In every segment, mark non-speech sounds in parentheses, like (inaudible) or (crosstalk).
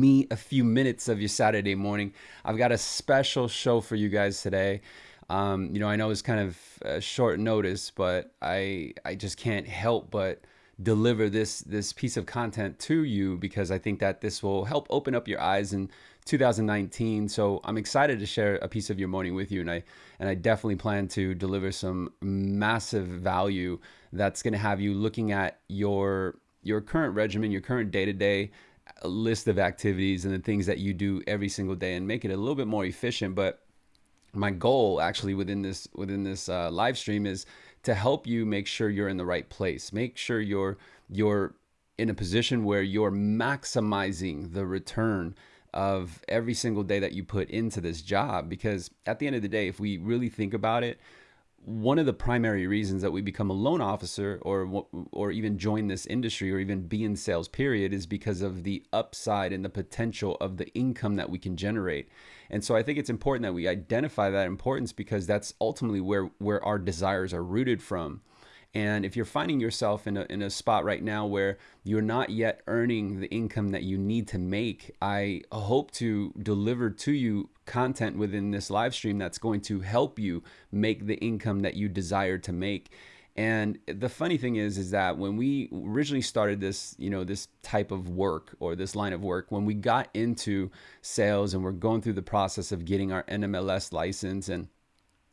me a few minutes of your Saturday morning. I've got a special show for you guys today. Um, you know, I know it's kind of short notice, but I I just can't help but deliver this this piece of content to you because I think that this will help open up your eyes in 2019. So I'm excited to share a piece of your morning with you, and I and I definitely plan to deliver some massive value that's going to have you looking at your your current regimen, your current day to day list of activities and the things that you do every single day and make it a little bit more efficient. But my goal actually within this within this uh, live stream is to help you make sure you're in the right place. Make sure you're you're in a position where you're maximizing the return of every single day that you put into this job because at the end of the day if we really think about it one of the primary reasons that we become a loan officer or or even join this industry or even be in sales period is because of the upside and the potential of the income that we can generate. And so I think it's important that we identify that importance because that's ultimately where where our desires are rooted from. And if you're finding yourself in a, in a spot right now where you're not yet earning the income that you need to make, I hope to deliver to you content within this live stream that's going to help you make the income that you desire to make. And the funny thing is, is that when we originally started this, you know, this type of work or this line of work, when we got into sales and we're going through the process of getting our NMLS license and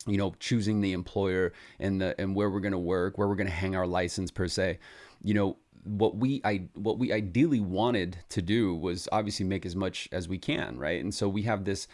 you know, choosing the employer and the and where we're going to work, where we're going to hang our license per se. You know, what we I what we ideally wanted to do was obviously make as much as we can, right? And so we have this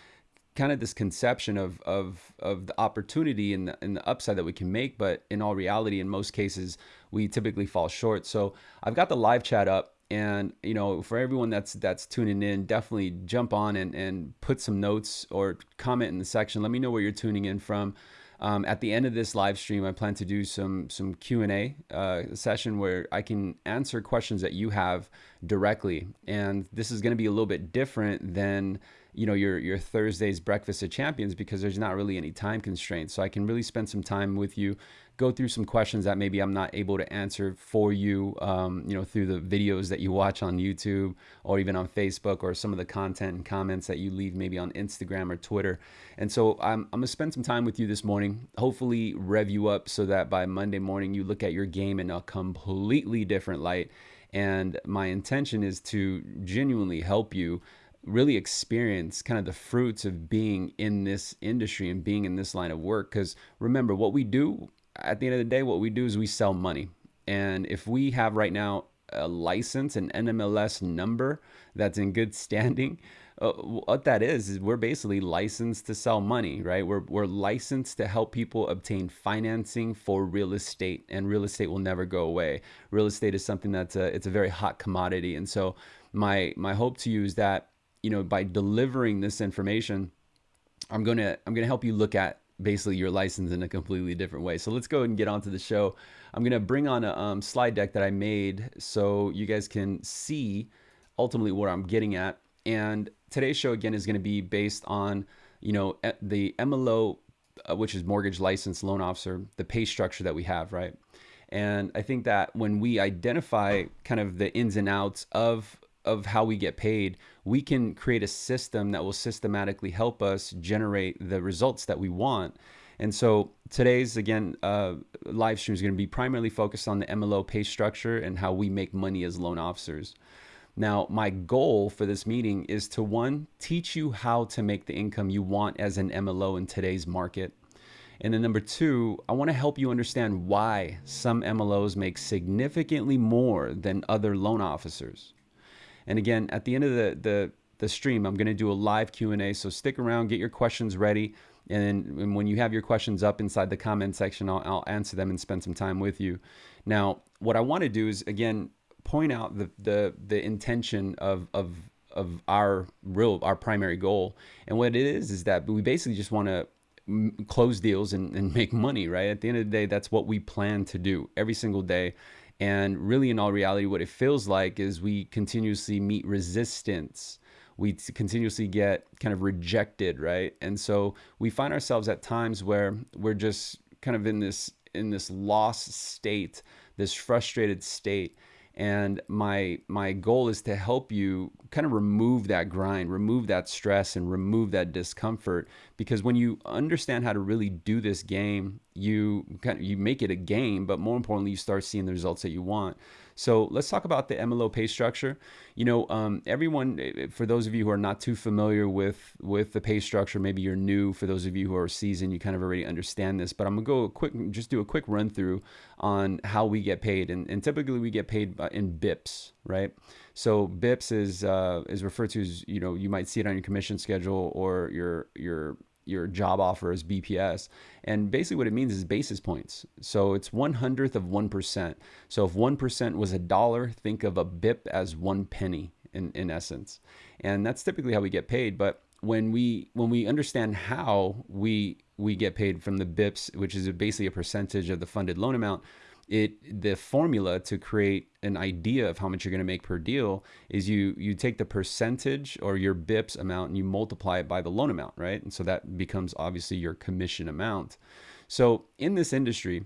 kind of this conception of of of the opportunity and the, and the upside that we can make, but in all reality, in most cases, we typically fall short. So I've got the live chat up and you know for everyone that's that's tuning in definitely jump on and, and put some notes or comment in the section. Let me know where you're tuning in from. Um, at the end of this live stream i plan to do some some q&a uh, session where i can answer questions that you have directly. And this is going to be a little bit different than you know your your thursday's breakfast of champions because there's not really any time constraints. So i can really spend some time with you go through some questions that maybe I'm not able to answer for you, um, you know, through the videos that you watch on YouTube or even on Facebook or some of the content and comments that you leave maybe on Instagram or Twitter. And so I'm, I'm gonna spend some time with you this morning, hopefully rev you up so that by Monday morning you look at your game in a completely different light. And my intention is to genuinely help you really experience kind of the fruits of being in this industry and being in this line of work. Because remember, what we do at the end of the day, what we do is we sell money. And if we have right now a license, an NMLS number that's in good standing, (laughs) uh, what that is is we're basically licensed to sell money, right? We're we're licensed to help people obtain financing for real estate, and real estate will never go away. Real estate is something that's a it's a very hot commodity, and so my my hope to you is that you know by delivering this information, I'm gonna I'm gonna help you look at basically your license in a completely different way. So let's go ahead and get on to the show. I'm gonna bring on a um, slide deck that I made so you guys can see ultimately what I'm getting at. And today's show again is gonna be based on you know the MLO, uh, which is mortgage license loan officer, the pay structure that we have, right? And I think that when we identify kind of the ins and outs of of how we get paid, we can create a system that will systematically help us generate the results that we want. And so today's again uh, live stream is going to be primarily focused on the MLO pay structure and how we make money as loan officers. Now, my goal for this meeting is to one, teach you how to make the income you want as an MLO in today's market. And then number two, I want to help you understand why some MLOs make significantly more than other loan officers. And again, at the end of the, the, the stream, I'm going to do a live Q&A. So stick around, get your questions ready. And, and when you have your questions up inside the comment section, I'll, I'll answer them and spend some time with you. Now, what I want to do is, again, point out the, the, the intention of, of, of our real, our primary goal. And what it is, is that we basically just want to close deals and, and make money, right? At the end of the day, that's what we plan to do every single day. And really, in all reality, what it feels like is we continuously meet resistance. We continuously get kind of rejected, right? And so we find ourselves at times where we're just kind of in this in this lost state, this frustrated state. And my my goal is to help you kind of remove that grind remove that stress and remove that discomfort. Because when you understand how to really do this game you kind of, you make it a game but more importantly you start seeing the results that you want so let's talk about the MLO pay structure. You know, um, everyone, eh, eh, for those of you who are not too familiar with with the pay structure, maybe you're new. For those of you who are seasoned, you kind of already understand this. But I'm gonna go quick, just do a quick run through on how we get paid, and, and typically we get paid in BIPs, right? So BIPs is uh, is referred to as you know you might see it on your commission schedule or your your your job offer is BPS. And basically what it means is basis points. So it's one hundredth of 1%. So if 1% was a dollar, think of a BIP as one penny in, in essence. And that's typically how we get paid. But when we when we understand how we we get paid from the BIPs, which is basically a percentage of the funded loan amount, it the formula to create an idea of how much you're going to make per deal is you you take the percentage or your bips amount and you multiply it by the loan amount right? And so that becomes obviously your commission amount. So in this industry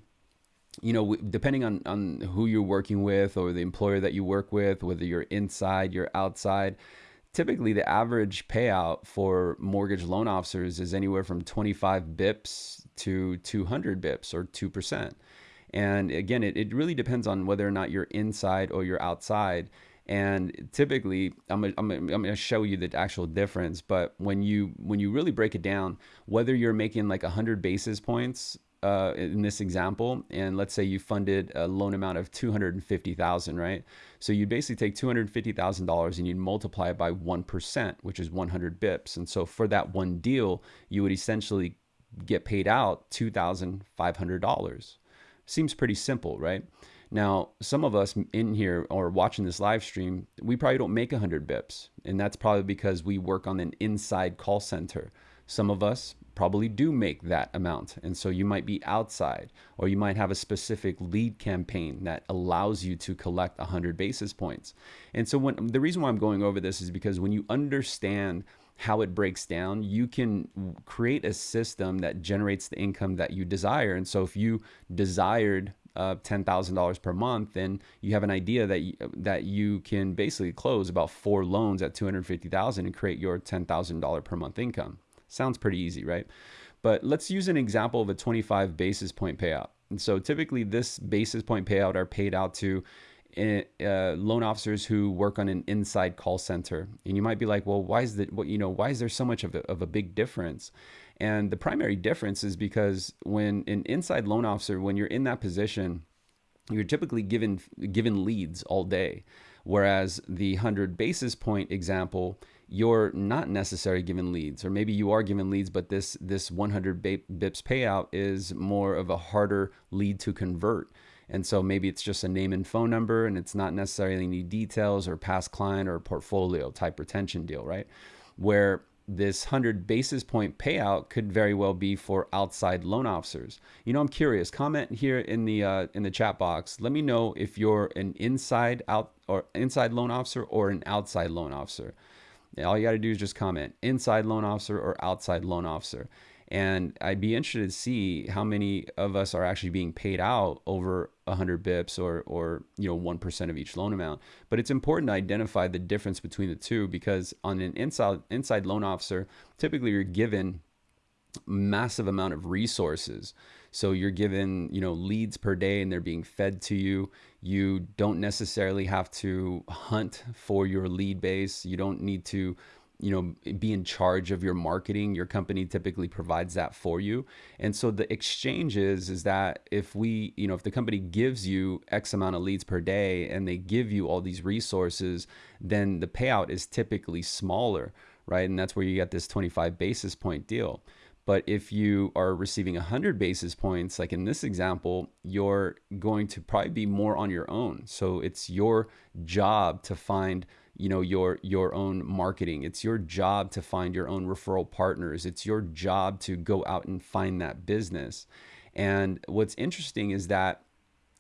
you know depending on on who you're working with or the employer that you work with whether you're inside you're outside typically the average payout for mortgage loan officers is anywhere from 25 bips to 200 bips or 2% and again, it, it really depends on whether or not you're inside or you're outside. And typically, I'm, I'm, I'm to show you the actual difference. But when you when you really break it down, whether you're making like 100 basis points uh, in this example, and let's say you funded a loan amount of 250,000, right? So you basically take $250,000 and you'd multiply it by 1%, which is 100 bips. And so for that one deal, you would essentially get paid out $2,500. Seems pretty simple, right? Now, some of us in here or watching this live stream, we probably don't make 100 bips. And that's probably because we work on an inside call center. Some of us probably do make that amount. And so you might be outside, or you might have a specific lead campaign that allows you to collect 100 basis points. And so, when the reason why I'm going over this is because when you understand how it breaks down, you can create a system that generates the income that you desire. And so if you desired uh, $10,000 per month, then you have an idea that you, that you can basically close about four loans at 250,000 and create your $10,000 per month income. Sounds pretty easy, right? But let's use an example of a 25 basis point payout. And so typically this basis point payout are paid out to uh, loan officers who work on an inside call center. And you might be like, well, why is that? What you know, why is there so much of a, of a big difference? And the primary difference is because when an inside loan officer, when you're in that position, you're typically given given leads all day, whereas the hundred basis point example, you're not necessarily given leads, or maybe you are given leads, but this this 100 bips payout is more of a harder lead to convert. And so maybe it's just a name and phone number and it's not necessarily any details or past client or portfolio type retention deal, right? Where this 100 basis point payout could very well be for outside loan officers. You know, I'm curious. Comment here in the uh, in the chat box. Let me know if you're an inside out or inside loan officer or an outside loan officer. All you got to do is just comment inside loan officer or outside loan officer. And I'd be interested to see how many of us are actually being paid out over 100 bips or, or you know 1% of each loan amount. But it's important to identify the difference between the two because on an inside inside loan officer, typically you're given massive amount of resources. So you're given, you know, leads per day and they're being fed to you. You don't necessarily have to hunt for your lead base. You don't need to you know be in charge of your marketing your company typically provides that for you. And so the exchange is is that if we you know if the company gives you x amount of leads per day and they give you all these resources then the payout is typically smaller right? And that's where you get this 25 basis point deal. But if you are receiving 100 basis points, like in this example, you're going to probably be more on your own. So it's your job to find you know your your own marketing. It's your job to find your own referral partners. It's your job to go out and find that business. And what's interesting is that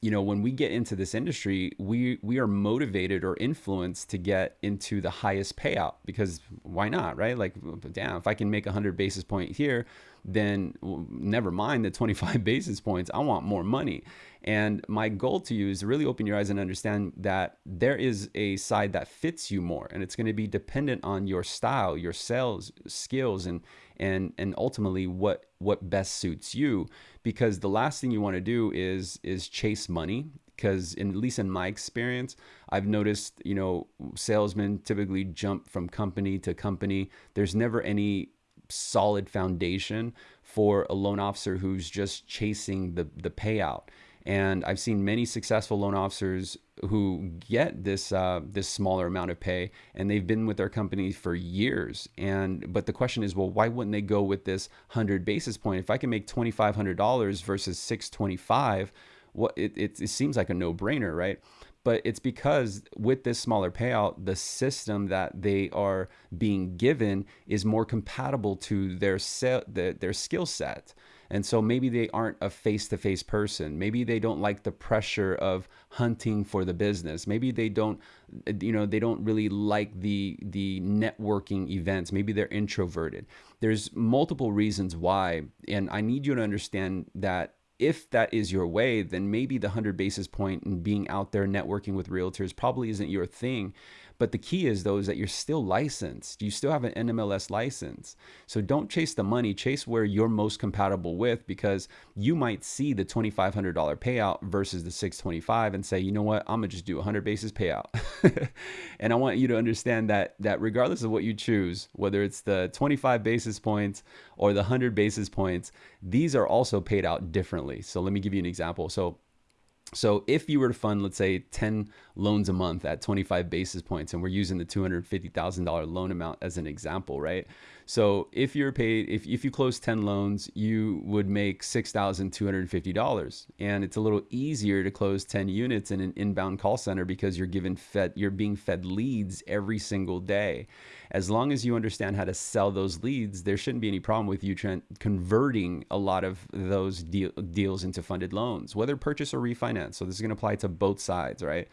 you know when we get into this industry we we are motivated or influenced to get into the highest payout because why not right? Like damn if i can make 100 basis point here then never mind the (laughs) 25 basis points i want more money And my goal to you is to really open your eyes and understand that there is a side that fits you more, and it's going to be dependent on your style, your sales skills, and and and ultimately what what best suits you. Because the last thing you want to do is is chase money. Because in, at least in my experience, I've noticed you know salesmen typically jump from company to company. There's never any solid foundation for a loan officer who's just chasing the the payout. And I've seen many successful loan officers who get this uh, this smaller amount of pay, and they've been with their company for years. And but the question is, well, why wouldn't they go with this hundred basis point? If I can make twenty five hundred dollars versus six twenty five, what it, it, it seems like a no brainer, right? But it's because with this smaller payout, the system that they are being given is more compatible to their se- their, their skill set. And so maybe they aren't a face to face person. Maybe they don't like the pressure of hunting for the business. Maybe they don't, you know, they don't really like the, the networking events. Maybe they're introverted. There's multiple reasons why. And I need you to understand that if that is your way, then maybe the 100 basis point and being out there networking with realtors probably isn't your thing. But the key is though is that you're still licensed. You still have an NMLS license. So don't chase the money, chase where you're most compatible with because you might see the $2500 payout versus the 625 and say, "You know what? I'm going to just do a 100 basis payout." (laughs) and I want you to understand that that regardless of what you choose, whether it's the 25 basis points or the 100 basis points, these are also paid out differently. So let me give you an example. So so if you were to fund, let's say 10 loans a month at 25 basis points, and we're using the $250,000 loan amount as an example, right? So if you're paid, if, if you close 10 loans, you would make $6,250. And it's a little easier to close 10 units in an inbound call center because you're given fed, you're being fed leads every single day. As long as you understand how to sell those leads, there shouldn't be any problem with you converting a lot of those deal, deals into funded loans, whether purchase or refinance. So this is going to apply to both sides, right?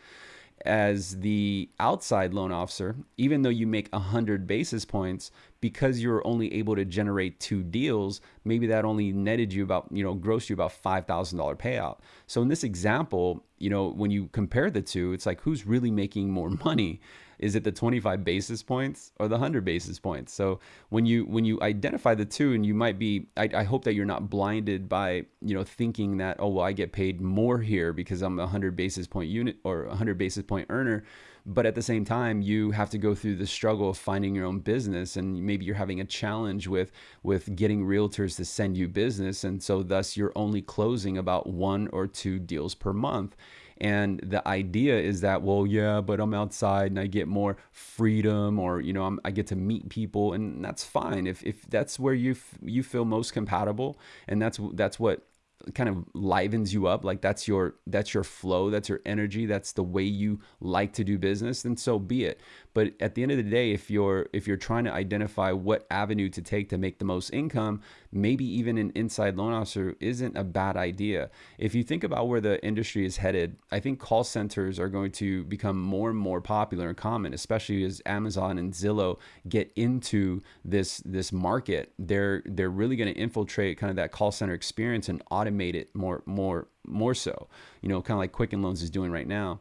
As the outside loan officer, even though you make 100 basis points, because you're only able to generate two deals, maybe that only netted you about, you know, grossed you about $5,000 payout. So in this example, you know, when you compare the two, it's like who's really making more (laughs) money? Is it the 25 basis points or the 100 basis points? So when you when you identify the two and you might be I, I, hope that you're not blinded by you know thinking that oh well i get paid more here because i'm a 100 basis point unit or 100 basis point earner. But at the same time you have to go through the struggle of finding your own business and maybe you're having a challenge with with getting realtors to send you business. And so thus you're only closing about one or two deals per month and the idea is that, well, yeah, but I'm outside and I get more freedom or, you know, I'm, i get to meet people and that's fine. If, if that's where you, you feel most compatible and that's, that's what kind of livens you up like that's your that's your flow that's your energy that's the way you like to do business then so be it but at the end of the day if you're if you're trying to identify what avenue to take to make the most income maybe even an inside loan officer isn't a bad idea. If you think about where the industry is headed i think call centers are going to become more and more popular and common especially as amazon and zillow get into this this market. They're they're really going to infiltrate kind of that call center experience and automate it more more more so. You know kind of like quicken loans is doing right now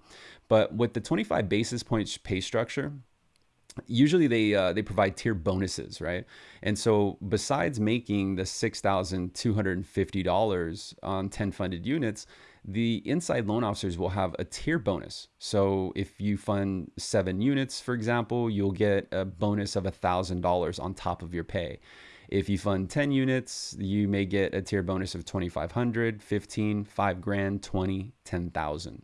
but with the 25 basis points pay structure, usually they uh, they provide tier bonuses, right? And so besides making the six thousand two hundred and fifty dollars on 10 funded units, the inside loan officers will have a tier bonus. So if you fund seven units, for example, you'll get a bonus of $1,000 on top of your pay. If you fund 10 units, you may get a tier bonus of 2,500, 15, 5 grand, 20, 10,000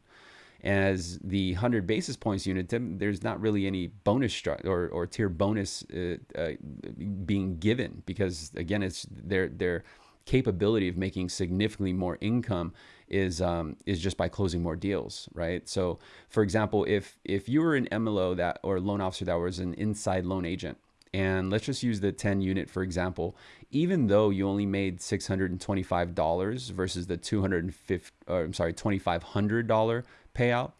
as the 100 basis points unit, there's not really any bonus stru- or, or tier bonus uh, uh, being given because again, it's their their capability of making significantly more income is um, is just by closing more deals, right? So, for example, if if you were an MLO that or loan officer that was an inside loan agent, and let's just use the 10 unit for example, even though you only made $625 versus the 250 or I'm sorry, $2500 payout,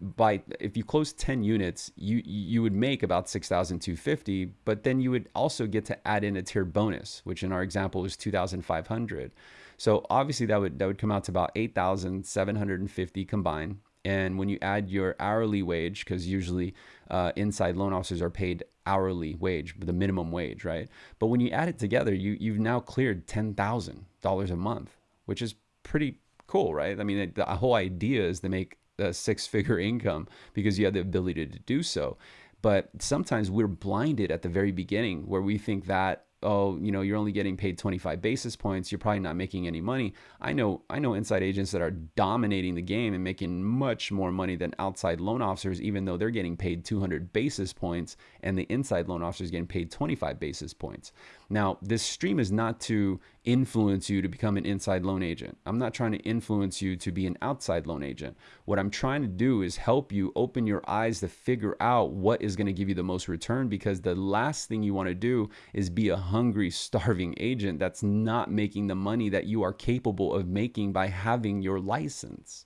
by if you close 10 units you you would make about 6250 but then you would also get to add in a tier bonus which in our example was 2500 so obviously that would that would come out to about 8750 combined. And when you add your hourly wage because usually uh, inside loan officers are paid hourly wage the minimum wage right but when you add it together you you've now cleared $10000 a month which is pretty cool right i mean the whole idea is to make a six figure (laughs) income because you have the ability to do so. But sometimes we're blinded at the very beginning where we think that oh, you know, you're only getting paid 25 basis points, you're probably not making any money. I know I know inside agents that are dominating the game and making much more money than outside loan officers even though they're getting paid 200 basis points and the inside loan officers getting paid 25 basis points. Now, this stream is not to influence you to become an inside loan agent. I'm not trying to influence you to be an outside loan agent. What I'm trying to do is help you open your eyes to figure out what is going to give you the most return because the last thing you want to do is be a hungry, (laughs) starving agent that's not making the money that you are capable of making by having your license.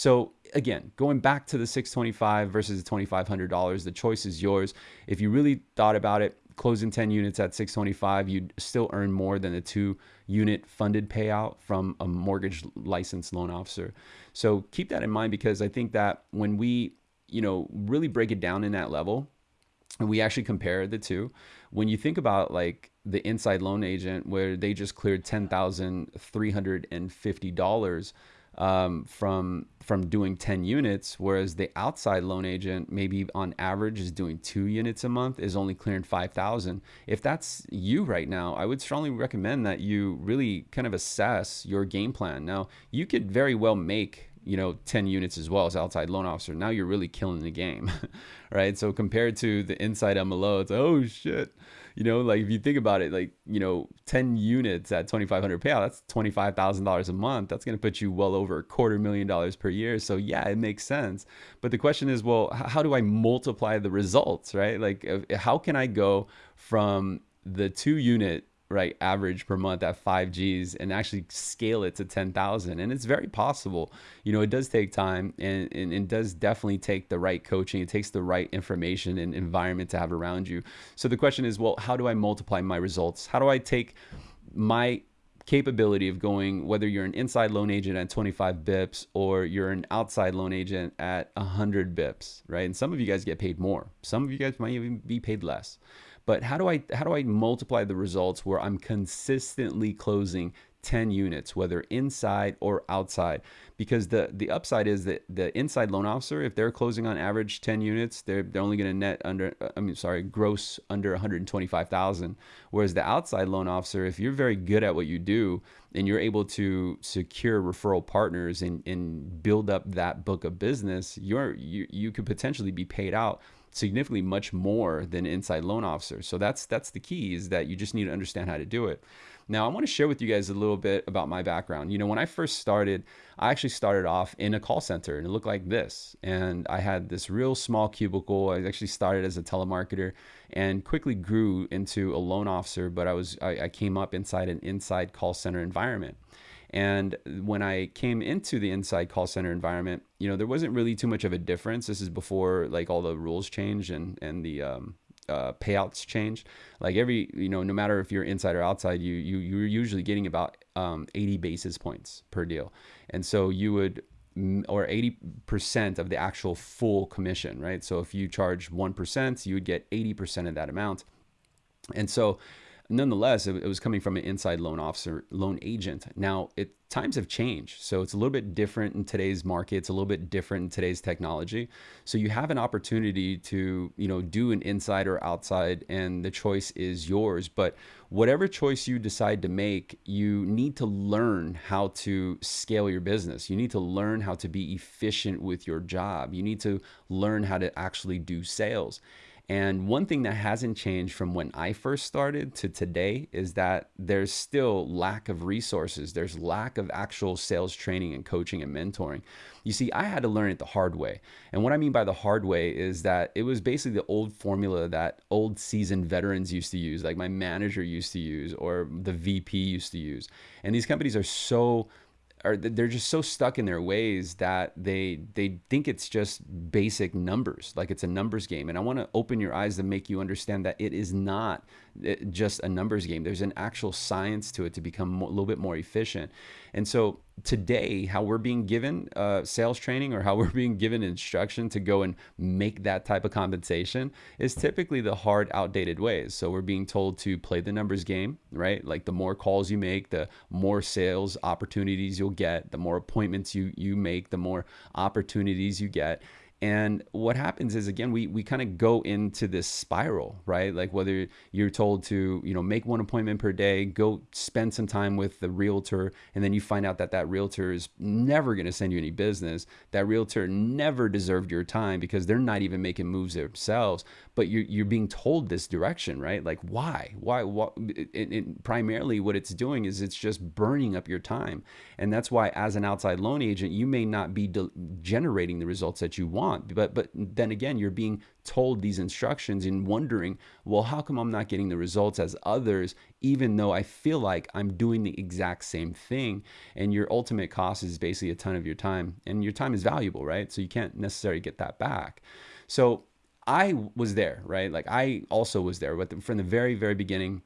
So again, going back to the 625 versus the $2500, the choice is yours. If you really thought about it, closing 10 units at 625 you'd still earn more than the two unit funded payout from a mortgage licensed loan officer so keep that in mind because i think that when we you know really break it down in that level and we actually compare the two when you think about like the inside loan agent where they just cleared $10,350 um, from from doing 10 units, whereas the outside loan agent maybe on average is doing two units a month, is only clearing 5,000. If that's you right now, I would strongly recommend that you really kind of assess your game plan. Now, you could very well make you know 10 units as well as outside loan officer now you're really killing the game (laughs) right so compared to the inside mlo it's oh shit you know, like if you think about it, like, you know, 10 units at 2,500 payout, that's $25,000 a month. That's going to put you well over a quarter million dollars per year. So yeah, it makes sense. But the question is, well, how do I multiply the results, right? Like how can I go from the two unit right average per month at 5 Gs and actually scale it to 10,000 and it's very possible. You know it does take time and, and it does definitely take the right coaching. It takes the right information and environment to have around you. So the question is well how do I multiply my results? How do I take my capability of going whether you're an inside loan agent at 25 bips or you're an outside loan agent at 100 bips right? And some of you guys get paid more. Some of you guys might even be paid less but how do I how do I multiply the results where I'm consistently closing 10 units, whether inside or outside. Because the the upside is that the inside loan officer, if they're closing on average 10 units, they're they're only going to net under uh, I mean sorry, gross under 125,000. Whereas the outside loan officer, if you're very good at what you do and you're able to secure referral partners and, and build up that book of business, you're you, you could potentially be paid out significantly much more than inside loan officers. So that's that's the key is that you just need to understand how to do it. Now, I want to share with you guys a little bit about my background. You know, when I first started, I actually started off in a call center and it looked like this. And I had this real small cubicle. I actually started as a telemarketer and quickly grew into a loan officer, but I was I, I came up inside an inside call center environment. And when I came into the inside call center environment, you know, there wasn't really too much of a difference. This is before like all the rules changed and and the um, uh, payouts changed. Like every, you know, no matter if you're inside or outside, you you you're usually getting about um, 80 basis points per deal, and so you would or 80% of the actual full commission, right? So if you charge 1%, you would get 80% of that amount. And so nonetheless, it, it, was coming from an inside loan officer, loan agent. Now, it times have changed, so it's a little bit different in today's market. It's a little bit different in today's technology. So you have an opportunity to, you know, do an inside or outside, and the choice is yours. But whatever choice you decide to make, you need to learn how to scale your business. You need to learn how to be efficient with your job. You need to learn how to actually do sales. And one thing that hasn't changed from when I first started to today is that there's still lack of resources. There's lack of actual sales training and coaching and mentoring. You see, I had to learn it the hard way. And what I mean by the hard way is that it was basically the old formula that old seasoned veterans used to use, like my manager used to use or the VP used to use. And these companies are so are they're just so stuck in their ways that they they think it's just basic numbers like it's a numbers game. And i want to open your eyes to make you understand that it is not just a numbers game. There's an actual science to it to become a little bit more efficient. And so today how we're being given uh, sales training or how (laughs) we're being given instruction to go and make that type of compensation is typically the hard outdated ways. So we're being told to play the numbers game right? Like the more calls you make the more sales opportunities you'll get the more appointments you you make the more opportunities you get and what happens is again, we we kind of go into this spiral, right? Like whether you're told to, you know, make one appointment per day, go spend some time with the realtor, and then you find out that that realtor is never going to send you any business. That realtor never deserved your time because they're not even making moves themselves. But you're you're being told this direction, right? Like why? Why? What? Primarily, what it's doing is it's just burning up your time, and that's why as an outside loan agent, you may not be generating the results that you want want. But but then again, you're being told these instructions and wondering, well, how come I'm not getting the results as others, even though I feel like I'm doing the exact same thing? And your ultimate cost is basically a ton of your time, and your time is valuable, right? So you can't necessarily get that back. So I was there, right? Like I also was there, but from the very very beginning,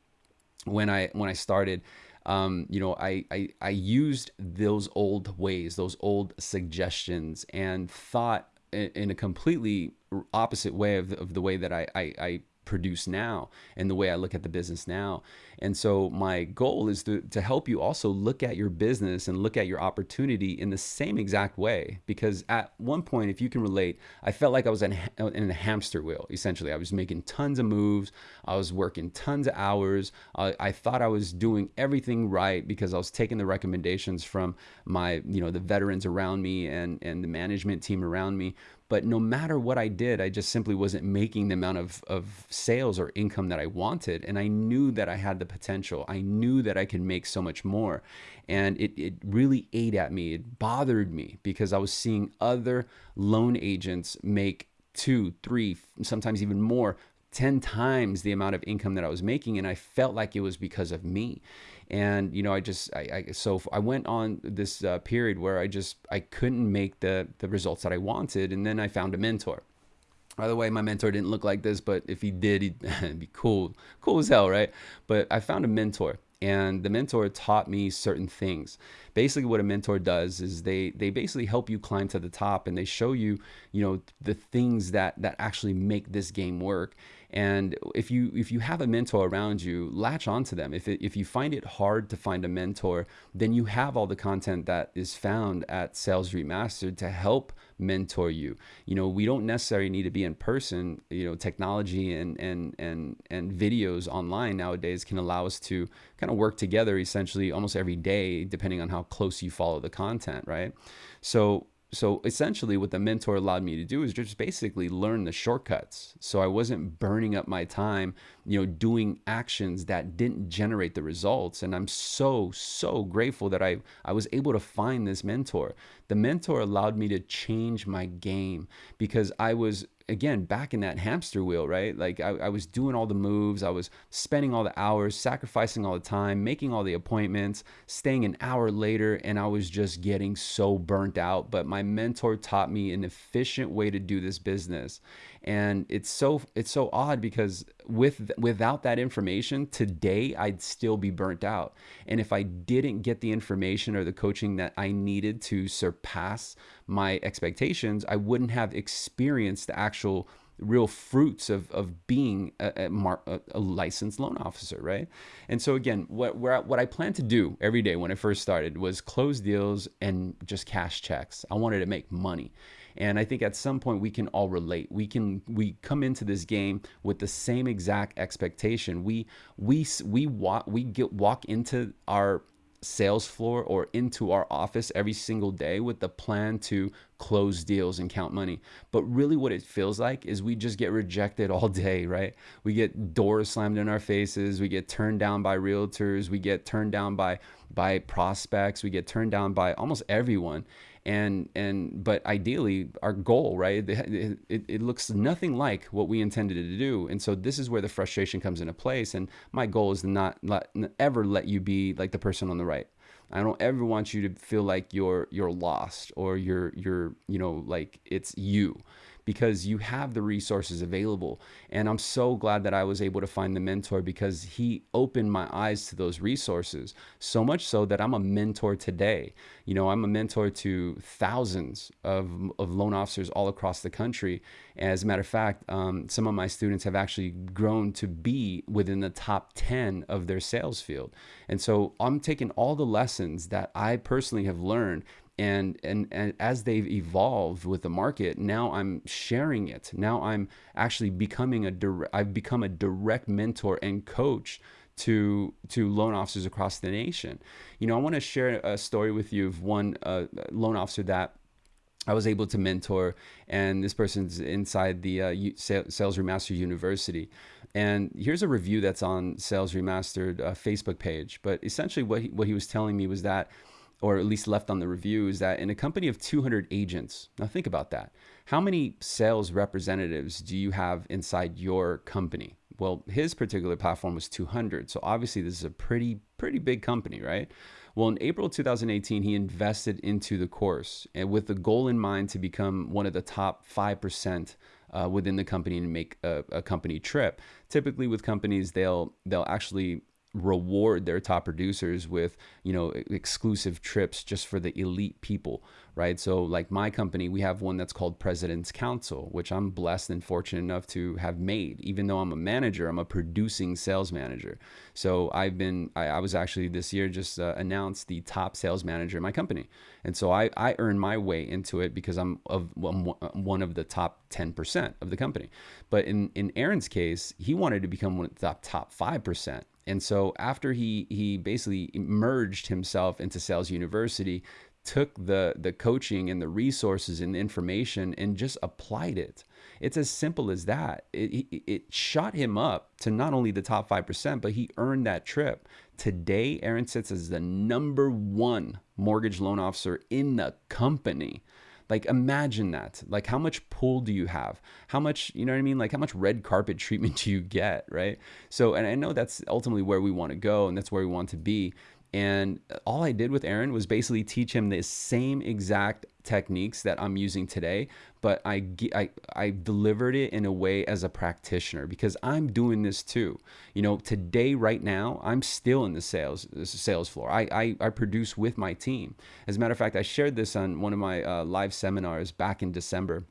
when I when I started um, you know, I, I, I used those old ways, those old suggestions, and thought in a completely opposite way of, of the way that I, I, I produce now and the way I look at the business now. And so my goal is to, to help you also look at your business and look at your opportunity in the same exact way. Because at one point, if you can relate, I felt like I was in, in a hamster wheel, essentially. I was making tons of moves. I was working tons of hours. I, I thought I was doing everything right because I was taking the recommendations from my, you know, the veterans around me and, and the management team around me. But no matter what I did, I just simply wasn't making the amount of, of sales or income that I wanted. And I knew that I had the potential. I knew that I could make so much more. And it, it really ate at me. It bothered me because I was seeing other loan agents make two, three, sometimes even more 10 times the amount of income that I was making. And I felt like it was because of me and you know i just i, I so i went on this uh, period where i just i couldn't make the the results that i wanted and then i found a mentor by the way, my mentor didn't look like this, but if he did, (laughs) he'd be cool, cool as hell, right? But I found a mentor, and the mentor taught me certain things. Basically, what a mentor does is they they basically help you climb to the top, and they show you, you know, the things that that actually make this game work. And if you if you have a mentor around you, latch onto them. If it, if you find it hard to find a mentor, then you have all the content that is found at Sales Remastered to help mentor you. You know, we don't necessarily need to be in person. You know, technology and and and and videos online nowadays can allow us to kind of work together essentially almost every day, depending on how close you follow the content, right? So so essentially what the mentor allowed me to do is just basically learn the shortcuts. So i wasn't burning up my time you know doing actions that didn't generate the results. And i'm so so grateful that i i was able to find this mentor. The mentor allowed me to change my game because i was again back in that hamster wheel right? Like I, I, was doing all the moves i was spending all the hours sacrificing all the time making all the appointments staying an hour later and i was just getting so burnt out. But my mentor taught me an efficient way to do this business and it's so it's so odd because with without that information today I'd still be burnt out and if I didn't get the information or the coaching that I needed to surpass my expectations I wouldn't have experienced the actual real fruits of, of being a, a, a, licensed loan officer, right? And so again, what what I planned to do every day when I first started was close deals and just cash checks. I wanted to make money. And I think at some point we can all relate. We can we come into this game with the same exact expectation. We we we walk we get walk into our sales floor or into our office every single day with the plan to close deals and count money. But really, what it feels like is we just get rejected (laughs) all day, right? We get doors slammed in our faces. We get turned down by realtors. We get turned down by by prospects. We get turned down by almost everyone and and but ideally our goal right it, it, it, looks nothing like what we intended to do. And so this is where the frustration comes into place. And my goal is to not let ever let you be like the person on the right. I don't ever want you to feel like you're you're lost or you're you're you know like it's you because you have the resources available. And I'm so glad that I was able to find the mentor because he opened my eyes to those resources. So much so that I'm a mentor today. You know, I'm a mentor to thousands of, of loan officers all across the country. As a matter of fact, um, some of my students have actually grown to be within the top 10 of their sales field. And so I'm taking all the lessons that I personally have learned and, and and as they've evolved with the market now i'm sharing it now i'm actually becoming a direct i've become a direct mentor and coach to to loan officers across the nation you know i want to share a story with you of one uh, loan officer that I was able to mentor, and this person's inside the uh, Sales Remastered University. And here's a review that's on Sales Remastered uh, Facebook page. But essentially, what he, what he was telling me was that or at least left on the review, is that in a company of 200 agents, now think about that. How many sales representatives do you have inside your company? Well, his particular platform was 200. So obviously, this is a pretty, pretty big company, right? Well, in April 2018, he invested into the course and with the goal in mind to become one of the top 5% uh, within the company and make a, a company trip. Typically, with companies, they'll they'll actually reward their top producers with you know exclusive trips just for the elite people right? So like my company we have one that's called president's council which i'm blessed and fortunate enough to have made. Even though i'm a manager i'm a producing sales manager. So i've been i, I was actually this year just uh, announced the top sales manager in my company. And so i i earn my way into it because i'm of I'm one of the top 10% of the company. But in in aaron's case he wanted to become one of the top top 5% and so after he he basically merged himself into Sales University, took the the coaching and the resources and the information and just applied it. It's as simple as that. It, it, it shot him up to not only the top 5%, but he earned that trip. Today, Aaron sits as the number one mortgage loan officer in the company. Like imagine that. Like how much pull do you have? How much, you know what I mean? Like how much red carpet (laughs) treatment do you get, right? So and I know that's ultimately where we want to go and that's where we want to be. And all I did with Aaron was basically teach him the same exact techniques that I'm using today, but I, I, I delivered it in a way as a practitioner because I'm doing this too. You know, today, right now, I'm still in the sales sales floor. I, I, I produce with my team. As a matter of fact, I shared this on one of my uh, live seminars back in December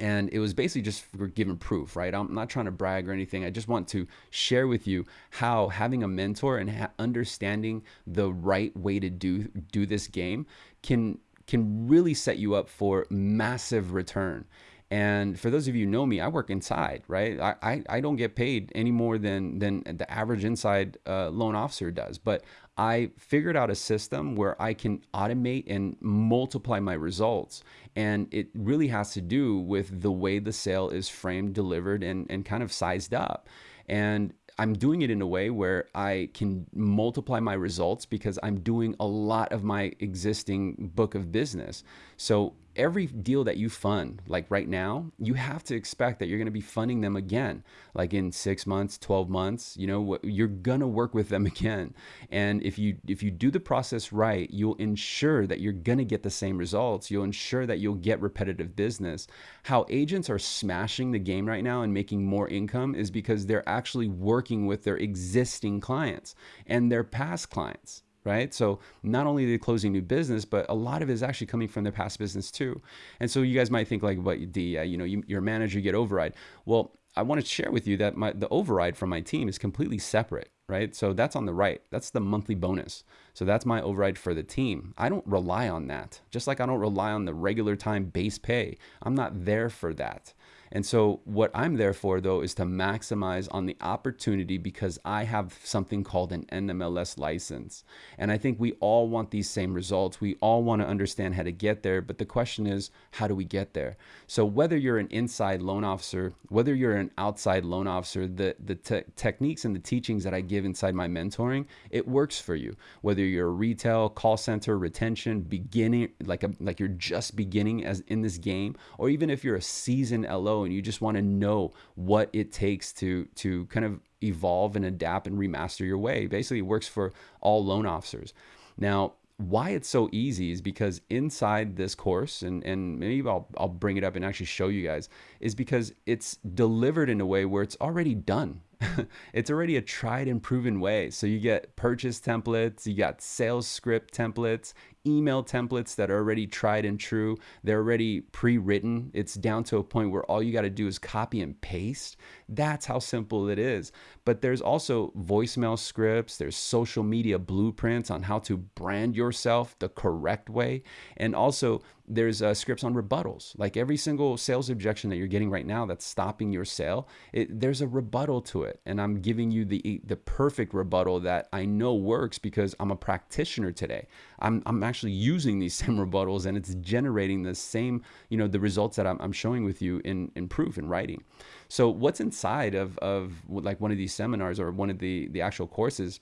and it was basically just giving proof right i'm not trying to brag or anything i just want to share with you how having a mentor and understanding the right way to do do this game can can really set you up for massive return and for those of you who know me, I work inside, right? I, I, I don't get paid any more than than the average inside uh, loan officer does. But I figured out a system where I can automate and multiply my results. And it really has to do with the way the sale is framed, delivered, and, and kind of sized up. And I'm doing it in a way where I can multiply my results because I'm doing a lot of my existing book of business. So every deal that you fund, like right now, you have to expect that you're going to be funding them again, like in six months, 12 months, you know, you're going to work with them (laughs) again. And if you, if you do the process right, you'll ensure that you're going to get the same results. You'll ensure that you'll get repetitive business. How agents are smashing the game right now and making more income is because they're actually working with their existing clients and their past clients right? So not only are they closing new business, but a lot of it is actually coming from their past business too. And so you guys might think like, what the uh, you know you, your manager get override? Well, I want to share with you that my the override from my team is completely separate, right? So that's on the right. That's the monthly bonus. So that's my override for the team. I don't rely on that. Just like I don't rely on the regular time base pay. I'm not there for that. And so, what I'm there for, though, is to maximize on the opportunity because I have something called an NMLS license. And I think we all want these same results. We all want to understand how to get there. But the question is, how do we get there? So, whether you're an inside loan officer, whether you're an outside loan officer, the, the te- techniques and the teachings that I give inside my mentoring, it works for you. Whether you're a retail, call center, retention, beginning, like, a, like you're just beginning as in this game, or even if you're a seasoned LO and you just want to know what it takes to to kind of evolve and adapt and remaster your way. Basically, it works for all loan officers. Now, why it's so easy is because inside this course, and, and maybe I'll, I'll bring it up and actually show you guys, is because it's delivered in a way where it's already done. (laughs) it's already a tried and proven way. So you get purchase templates, you got sales script templates, email templates that are already tried and true. They're already pre written. It's down to a point where all you got to do is copy and paste. That's how simple it is. But there's also voicemail scripts, there's social media blueprints on how to brand yourself the correct way. And also, there's uh, scripts on rebuttals. Like every single sales objection that you're getting right now that's stopping your sale, it, there's a rebuttal to it. And I'm giving you the the perfect rebuttal that I know works because I'm a practitioner today. I'm, I'm actually using these (laughs) same rebuttals and it's generating the same, you know, the results that I'm, I'm showing with you in, in proof and writing. So what's inside of, of like one of these seminars or one of the, the actual courses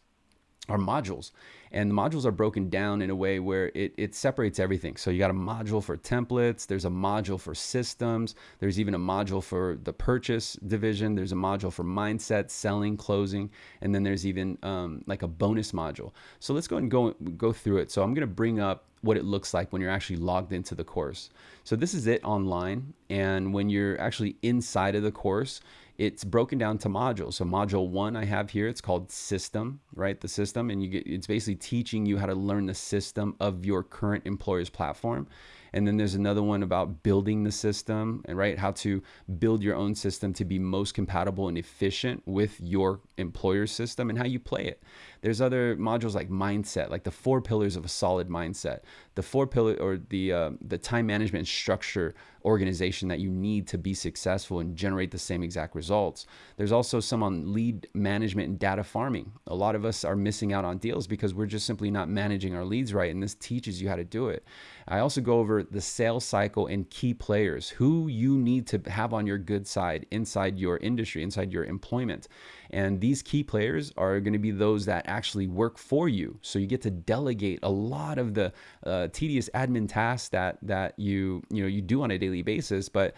are modules. And the modules are broken down in a way where it, it separates everything. So you got a module for templates there's a module for systems there's even a module for the purchase division there's a module for mindset selling closing and then there's even um, like a bonus module. So let's go and go go through it. So i'm going to bring up what it looks like when you're actually logged into the course. So this is it online and when you're actually inside of the course it's broken down to modules. So module one I have here, it's called system, right? The system, and you get it's basically teaching you how to learn the system of your current employer's platform. And then there's another one about building the system and right how to build your own system to be most compatible and efficient with your employer system and how you play it. There's other modules like mindset, like the four pillars of a solid mindset, the four pillar or the uh, the time management structure organization that you need to be successful and generate the same exact results. There's also some on lead management and data farming. A lot of us are missing out on deals because we're just simply not managing our leads right, and this teaches you how to do it. I also go over the sales cycle and key players, who you need to have on your good side inside your industry, inside your employment. And these key players are going to be those that actually work for you. So you get to delegate a lot of the uh, tedious admin tasks that that you you know you do on a daily basis. But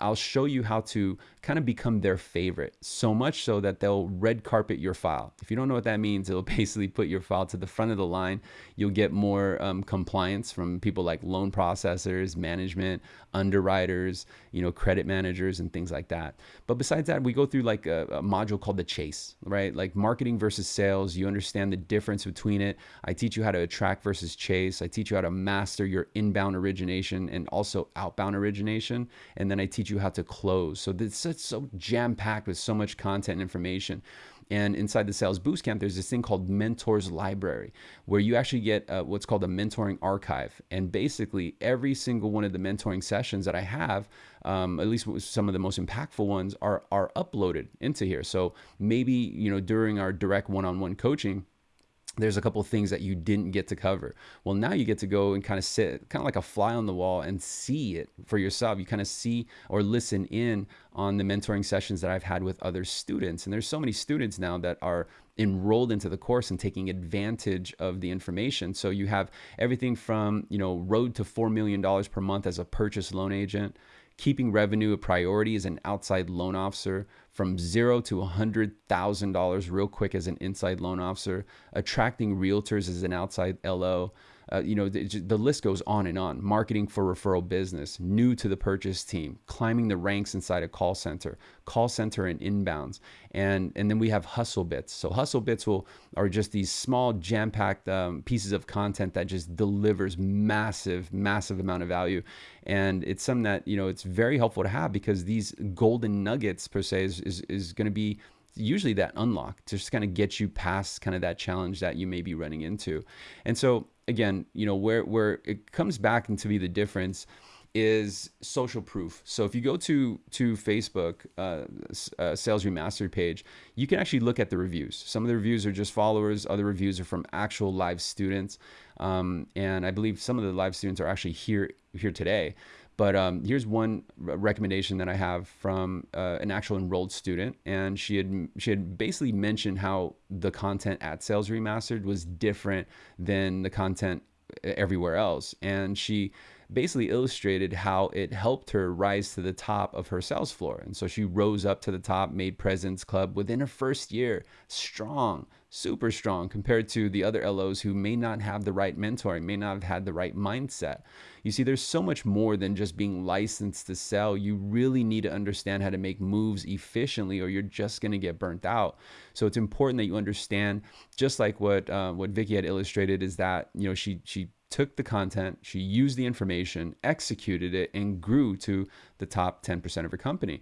I'll show you how to kind of become their favorite. So much so that they'll red carpet your file. If you don't know what that means, it'll (laughs) basically put your file to the front of the line. You'll get more um, compliance from people like loan processors, management, underwriters, you know, credit managers, and things like that. But besides that, we go through like a, a module called the chase, right? Like marketing versus sales. You understand the difference between it. I teach you how to attract versus chase. I teach you how to master your inbound origination and also outbound origination. And then I teach you how to close. So this is so jam packed with so much content and information. And inside the Sales Boost Camp, there's this thing called Mentors Library, where you actually get uh, what's called a mentoring archive. And basically, every single one of the mentoring sessions that I have, um, at least some of the most impactful ones, are are uploaded into here. So maybe you know during our direct one-on-one coaching there's a couple of things that you didn't get to cover. Well, now you get to go and kind of sit, kind of like a fly on the wall, and see it for yourself. You kind of see or listen in on the mentoring sessions that I've had with other students. And there's so many students now that are enrolled into the course and taking advantage of the information. So you have everything from, you know, road to $4 million per month as a purchase loan agent, keeping revenue a priority as an outside loan officer, from zero to $100,000 real quick as an inside loan officer, attracting realtors as an outside LO, uh, you know, the, the, list goes on and on. Marketing for referral business, new to the purchase team, climbing the ranks inside a call center, call center and inbounds, and and then we have hustle bits. So hustle bits will are just these small jam-packed um, pieces of content that just delivers massive, massive amount of value, and it's something that you know it's very helpful to have because these golden nuggets per se is is, is going to be usually that unlock to just kind of get you past kind of that challenge that you may be running into. And so again, you know, where where it comes back into be the difference is social proof. So if you go to to Facebook uh, uh, Sales Remastered page, you can actually look at the reviews. Some of the reviews are just followers. Other reviews are from actual live students, um, and I believe some of the live students are actually here here today. But um, here's one recommendation that I have from uh, an actual enrolled student, and she had she had basically mentioned how the content at Sales Remastered was different than the content everywhere else, and she basically illustrated how it helped her rise to the top of her sales floor. And so she rose up to the top, made President's Club within her first year, strong, super strong compared to the other LOs who may not have the right mentoring, may not have had the right mindset. You see, there's so much more than just being licensed to sell. You really need to understand how to make moves efficiently, or you're just going to get burnt out. So it's important that you understand, just like what uh, what Vicky had illustrated, is that you know she she took the content, she used the information, executed it, and grew to the top 10% of her company.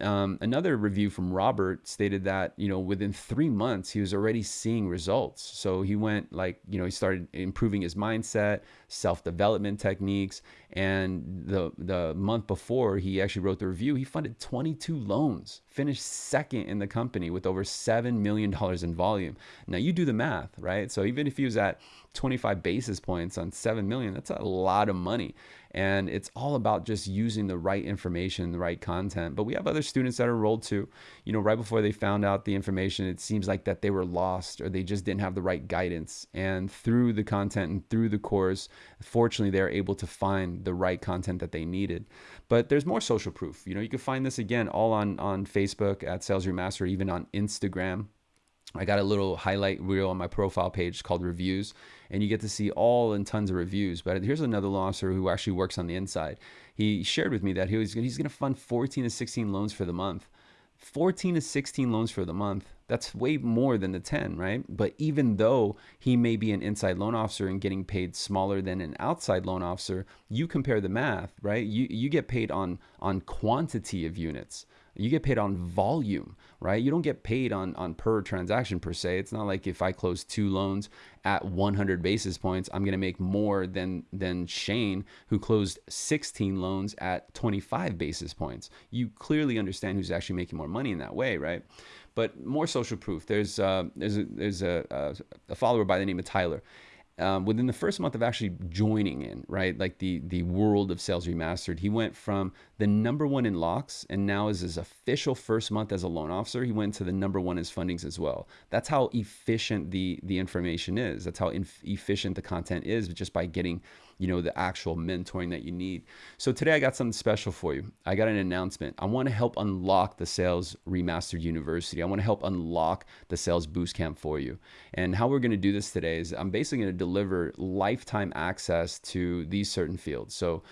Um, another review from Robert stated that you know within three months he was already seeing results. So he went like you know he started improving his mindset, self development techniques, and the the month before he actually wrote the review, he funded 22 loans, finished second in the company with over seven million dollars in volume. Now you do the math, right? So even if he was at 25 basis points on 7 million, that's a lot of money. And it's all about just using the right information, the right content. But we have other students that are enrolled too. You know, right before they found out the information, it seems like that they were lost or they just didn't have the right guidance. And through the content and through the course, fortunately, they're able to find the right content that they needed. But there's more social proof. You know, you can find this again all on, on Facebook at Sales Remaster, even on Instagram. I got a little highlight reel on my profile page called reviews, and you get to see all and tons of reviews. But here's another loan officer who actually works on the inside. He shared with me that he was he's going to fund 14 to 16 loans for the month. 14 to 16 loans for the month. That's way more than the 10, right? But even though he may be an inside loan officer and getting paid smaller than an outside loan officer, you compare the math, right? You you get paid on on quantity of units you get paid on volume, right? You don't get paid on on per transaction per se. It's not like if I close two loans at 100 basis points, I'm going to make more than than Shane who closed 16 loans at 25 basis points. You clearly understand who's actually making more money in that way, right? But more social proof. There's uh, there's a, there's a, a follower by the name of Tyler um, within the first month of actually joining in, right, like the the world of sales remastered, he went from the number one in locks, and now is his official first month as a loan officer, he went to the number one as fundings as well. That's how efficient the the information is. That's how efficient the content is, just by getting you know, the actual mentoring that you need. So today I got something special for you. I got an announcement. I want to help unlock the Sales Remastered University. I want to help unlock the Sales Boost Camp for you. And how we're going to do this today is I'm basically going to deliver lifetime access to these certain fields. So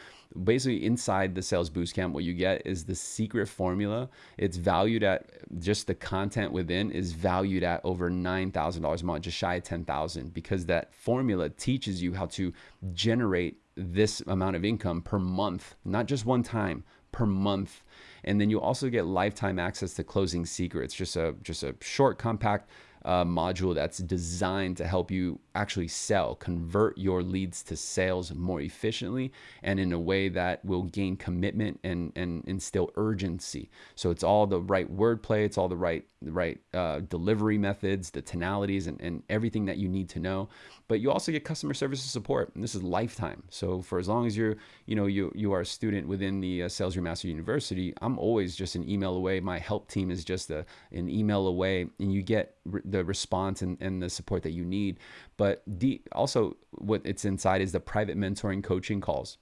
basically inside the sales boost camp what you get is the secret formula. It's valued at just the content within is valued at over $9000 a month just shy of 10000 because that formula teaches you how to generate this amount of income per month not just one time per month. And then you also get lifetime access to closing secrets just a just a short compact uh, module that's designed to help you actually sell, convert your leads to sales more efficiently and in a way that will gain commitment and, and instill urgency. So it's all the right wordplay, it's all the right the right uh, delivery methods, the tonalities, and, and everything that you need to know. But you also get customer service support, and this is lifetime. So for as long as you're, you know, you you are a student within the uh, Sales Remaster University, I'm always just an email away. My help team is just a, an email away, and you get the response and, and the support that you need. But the, also, what it's inside is the private mentoring coaching calls.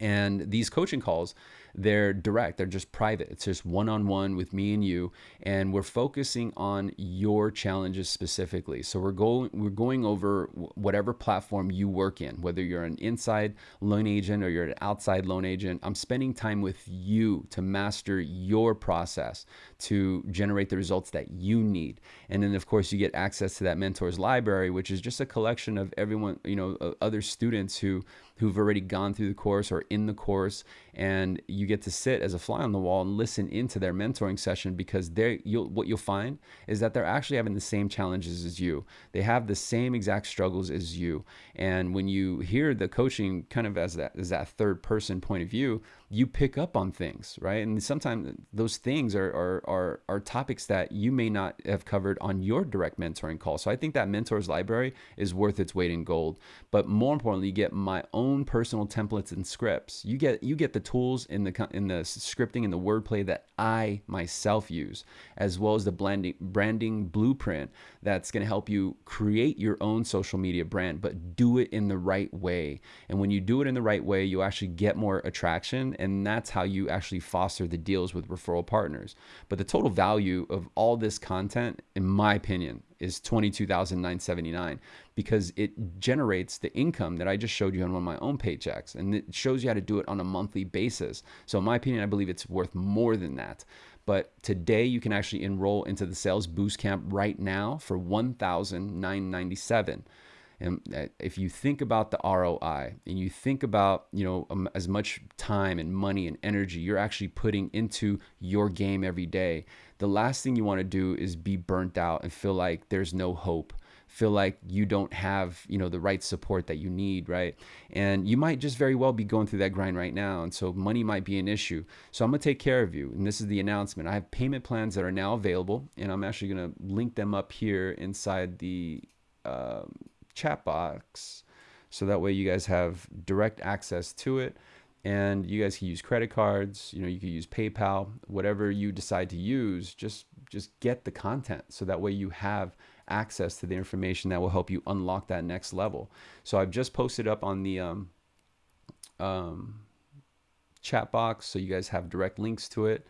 And these coaching calls, they're direct, they're just private. It's just one on one with me and you. And we're focusing on your challenges specifically. So we're going we're going over whatever platform you work in, whether you're an inside loan agent or you're an outside loan agent. I'm spending time with you to master your process to generate the results that you need. And then of course you get access to that mentors library, which is just a collection of everyone, you know, other students who who've already gone through the course or in the course. And you get to sit as a fly on the wall and listen into their mentoring session because they you'll what you'll find is that they're actually having the same challenges as you. They have the same exact struggles as you and when you hear the coaching kind of as that as that third person point of view you pick up on things right? And sometimes those things are are are, are topics that you may not have covered on your direct mentoring call. So i think that mentors library is worth its weight in gold. But more importantly you get my own personal templates and scripts. You get you get the tools in the in the scripting and the wordplay that I myself use, as well as the blending branding blueprint that's going to help you create your own social media brand, but do it in the right way. And when you do it in the right way, you actually get more attraction and that's how you actually foster the deals with referral partners. But the total value of all this content, in my opinion, is 22,979 because it generates the income that I just showed you on one of my own paychecks and it shows you how to do it on a monthly basis. So in my opinion, I believe it's worth more than that. But today you can actually enroll into the sales boost camp right now for 1,997. And uh, if you think about the ROI and you think about, you know, um, as much time and money and energy you're actually putting into your game every day, the last thing you want to do is be burnt out and feel like there's no hope feel like you don't have you know the right support that you need right? And you might just very well be going through that grind right now and so money might be an issue. So i'm going to take care of you and this is the announcement. I have payment plans that are now available and i'm actually going to link them up here inside the um, chat box so that way you guys have direct access to it. And you guys can use credit cards you know you can use paypal whatever you decide to use just just get the content. So that way you have access to the information that will help you unlock that next level. So i've just posted up on the um, um, chat box so you guys have direct links to it.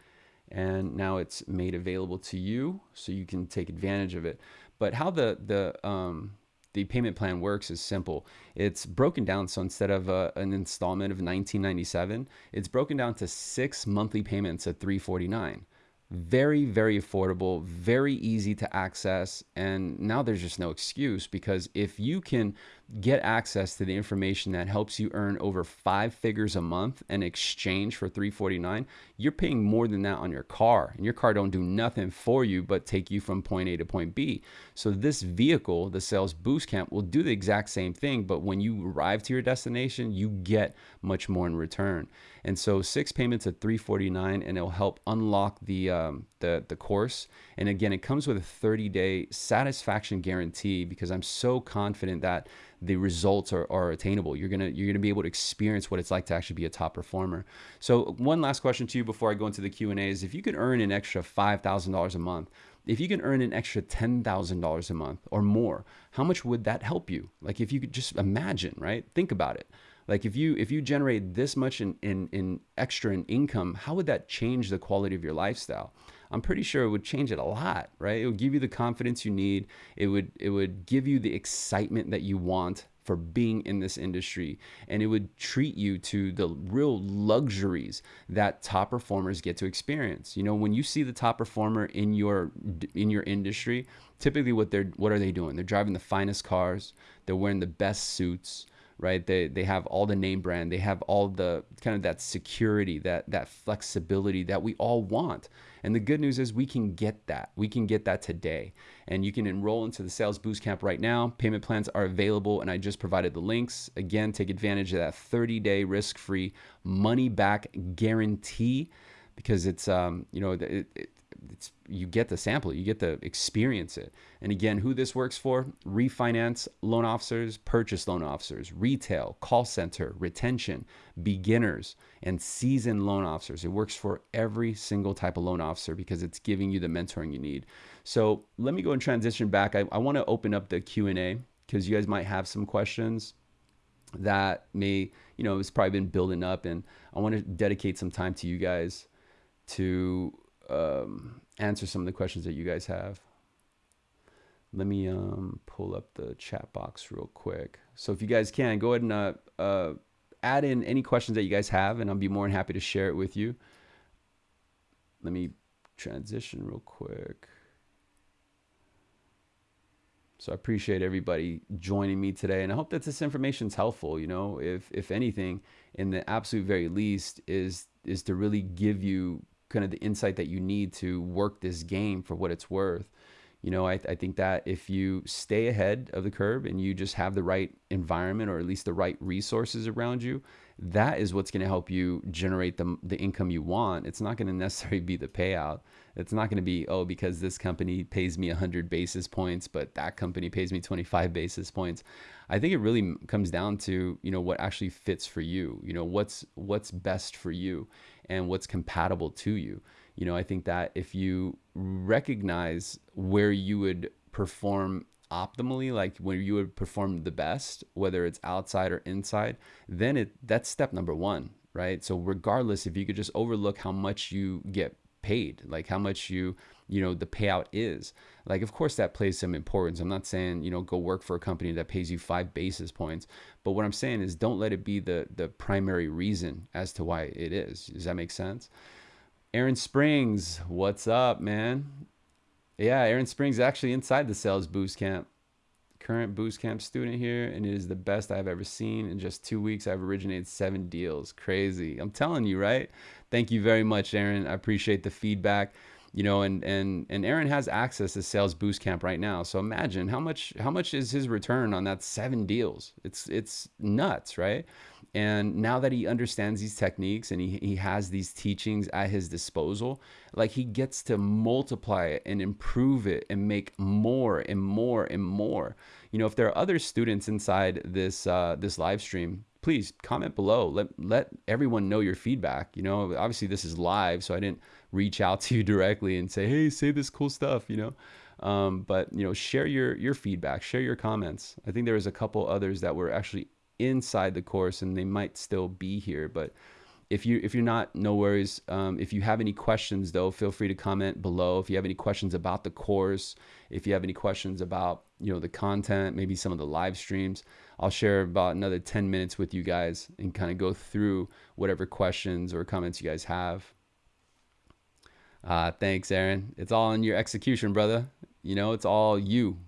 And now it's made available to you so you can take advantage of it. But how the the um, the payment plan works is simple. It's broken down. So instead of uh, an installment of 1997, it's broken down to six monthly payments at 349 very very affordable very easy to access and now there's just no excuse because if you can get access to the information that helps you earn over five figures a month in exchange for 349 you're paying more than that on your car and your car don't do nothing for you but take you from point a to point b. So this vehicle the sales boost camp will do the exact same thing but when you arrive to your destination you get much more in return. And so six payments at 349 and it'll help unlock the um, the the course and again it comes with a 30 day satisfaction guarantee because i'm so confident that the results are, are attainable. You're gonna you're gonna be able to experience what it's like to actually be a top performer. So one last question to you before I go into the Q and A is: if you could earn an extra five thousand dollars a month, if you can earn an extra ten thousand dollars a month or more, how much would that help you? Like if you could just imagine, right? Think about it. Like if you if you generate this much in, in, in extra in income, how would that change the quality of your lifestyle? I'm pretty sure it would change it a lot, right? It would give you the confidence you need. It would it would give you the excitement that you want for being in this industry. And it would treat you to the real luxuries that top performers get to experience. You know when you see the top performer in your in your industry typically what they're what are they doing? They're driving the finest cars. They're wearing the best suits right? They they have all the name brand, they have all the kind of that security, that that flexibility that we all want. And the good news is we can get that. We can get that today. And you can enroll into the Sales Boost Camp right now. Payment plans are available and I just provided the links. Again, take advantage of that 30-day risk-free money back guarantee because it's um, you know, it, it, it's you get the sample, you get to experience it. And again, who this works for: refinance loan officers, purchase loan officers, retail, call center, retention, beginners, and seasoned loan officers. It works for every single type of loan officer because it's giving you the mentoring you need. So let me go and transition back. I, I want to open up the Q and A because you guys might have some questions that may, you know, it's probably been building up, and I want to dedicate some time to you guys to um, answer some of the questions that you guys have. Let me um, pull up the chat box real quick. So if you guys can, go ahead and uh, uh, add in any questions that you guys have, and I'll be more than happy to share it with you. Let me transition real quick. So I appreciate everybody joining me today, and I hope that this information is helpful. You know, if if anything, in the absolute very least, is is to really give you kind of the insight that you need to work this game for what it's worth. You know, I, I think that if you stay ahead of the curve and you just have the right environment or at least the right resources around you, that is what's going to help you generate the, the income you want. It's not going (laughs) to necessarily be the payout. It's not going to be, oh, because this company pays me 100 basis points, but that company pays me 25 basis points. I think it really comes down to, you know, what actually fits for you, you know, what's what's best for you and what's compatible to you. You know, I think that if you recognize where you would perform optimally like where you would perform the best whether it's outside or inside then it that's step number 1 right? So regardless, if you could just overlook how much you get paid, like how much you, you know, the payout is. Like, of course, that plays some importance. I'm not saying, you know, go work for a company that pays you five basis points. But what I'm saying is don't let it be the, the primary reason as to why it is. Does that make sense? Aaron Springs, what's up, man? Yeah, Aaron Springs actually inside the sales boost camp. Current boost camp student here, and it is the best I've ever seen. In just two weeks, I've originated seven deals. Crazy. I'm telling you, right? Thank you very much, Aaron. I appreciate the feedback you know and and and Aaron has access to sales boost camp right now so imagine how much how much is his return on that seven deals it's it's nuts right and now that he understands these techniques and he, he has these teachings at his disposal like he gets to multiply it and improve it and make more and more and more you know if there are other students inside this uh, this live stream please comment below let let everyone know your feedback you know obviously this is live so i didn't reach out (laughs) to you directly and say, hey, say this cool stuff, you know. Um, but you know, share your your feedback, share your comments. I think there was a couple others that were actually inside the course, and they might still be here. But if you if you're not, no worries. Um, if you have any questions, though, feel free to comment below. If you have any questions about the course, if you have any questions about you know the content, maybe some of the live streams, I'll share about another 10 minutes with you guys and kind of go through whatever questions or comments you guys have. Uh, thanks, Aaron. It's all in your execution, brother. You know, it's all you,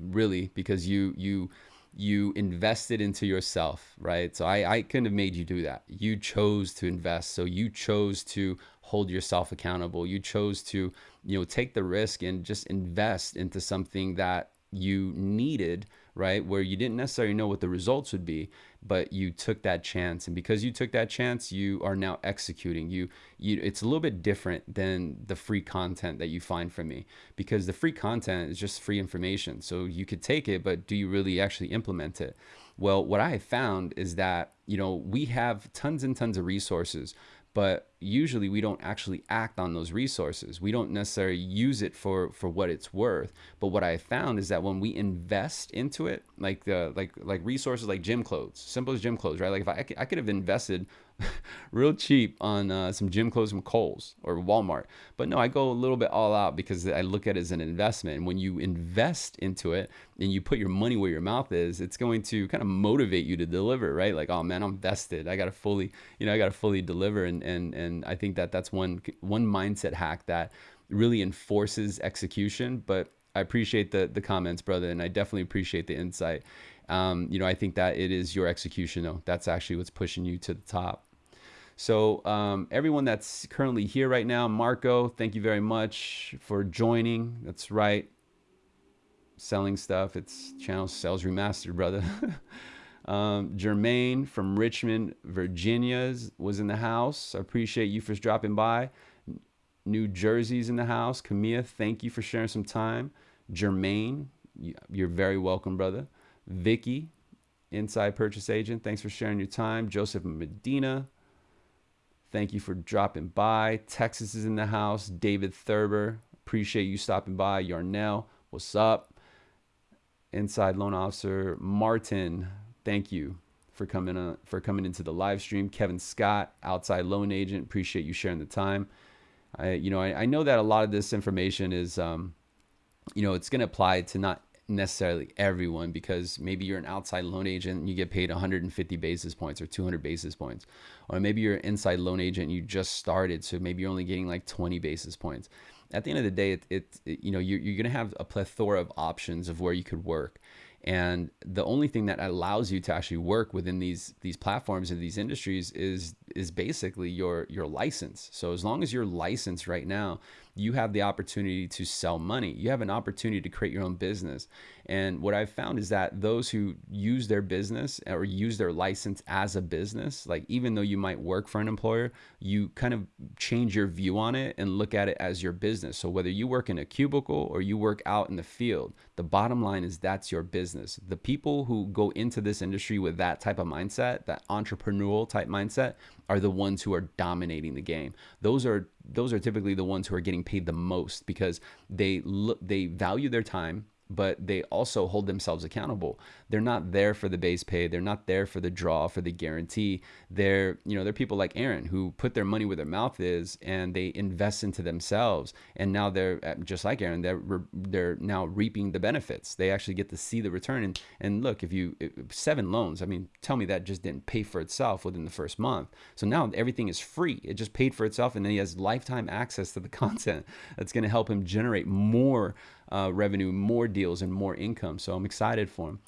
really, because you you you invested into yourself, right? So I, I couldn't have made you do that. You chose to invest. So you chose to hold yourself accountable. You chose to, you know, take the risk and just invest into something that you needed right? Where you didn't necessarily know what the results would be, but you took that chance. And because you took that chance, you are now executing. You, you it's a little bit different than the free content that you find from me because the free content is just free information. So you could take it, but do you really actually implement it? Well, what I have found is that, you know, we have tons and tons of resources but usually we don't actually act on those resources. We don't necessarily use it for for what it's worth. But what I found is that when we invest into it, like the like like resources like gym clothes, simple as gym clothes, right? Like if I, I could have invested (laughs) real cheap on uh, some gym clothes from Kohl's or Walmart. But no, I go a little bit all out because I look at it as an investment. And when you invest into it and you put your money where your mouth is, it's going to kind of motivate you to deliver, right? Like, oh man, I'm vested. I got to fully, you know, I got to fully deliver. And, and, and I think that that's one, one mindset hack that really enforces execution. But I appreciate the, the comments, brother. And I definitely appreciate the insight. Um, you know, I think that it is your execution though. That's actually what's pushing you to the top. So um, everyone that's currently here right now, Marco, thank you very much for joining. That's right. Selling stuff. It's channel sales remastered, brother. (laughs) um, Jermaine from Richmond, Virginia was in the house. I appreciate you for dropping by. New Jersey's in the house. Camilla, thank you for sharing some time. Jermaine, you're very welcome, brother. Vicky, inside purchase agent, thanks for sharing your time. Joseph Medina, Thank you for dropping by. Texas is in the house. David Thurber, appreciate you stopping by. Yarnell, what's up? Inside loan officer Martin, thank you for coming uh, for coming into the live stream. Kevin Scott, outside loan agent, appreciate you sharing the time. I, you know, I, I know that a lot of this information is, um, you know, it's going to apply to not necessarily everyone because maybe you're an outside loan agent and you get paid 150 basis points or 200 basis points. Or maybe you're an inside loan agent you just started so maybe you're only getting like 20 basis points. At the end of the day it, it, it you know you're, you're going to have a plethora of options of where you could work. And the only thing that allows you to actually work within these these platforms and these industries is is basically your your license. So as long as you're licensed right now you have the opportunity to sell money. You have an opportunity to create your own business. And what I've found is that those who use their business or use their license as a business, like even though you might work for an employer, you kind of change your view on it and look at it as your business. So whether you work in a cubicle or you work out in the field, the bottom line is that's your business. The people who go into this industry with that type of mindset, that entrepreneurial type mindset, are the ones who are dominating the game. Those are those are typically the ones who are getting paid the most because they look they value their time but they also hold themselves accountable. They're not there for the base pay. They're not there for the draw, for the guarantee. They're, you know, they're people like Aaron who put their money where their mouth is and they invest into themselves. And now they're uh, just like Aaron, they're, they're now reaping the benefits. They actually get to see the return. And, and look, if you, seven loans, I mean, tell me that just didn't pay for itself within the first month. So now everything is free. It just paid for itself. And then he has lifetime access to the (laughs) content that's going to help him generate more uh, revenue, more deals, and more income. So I'm excited for him.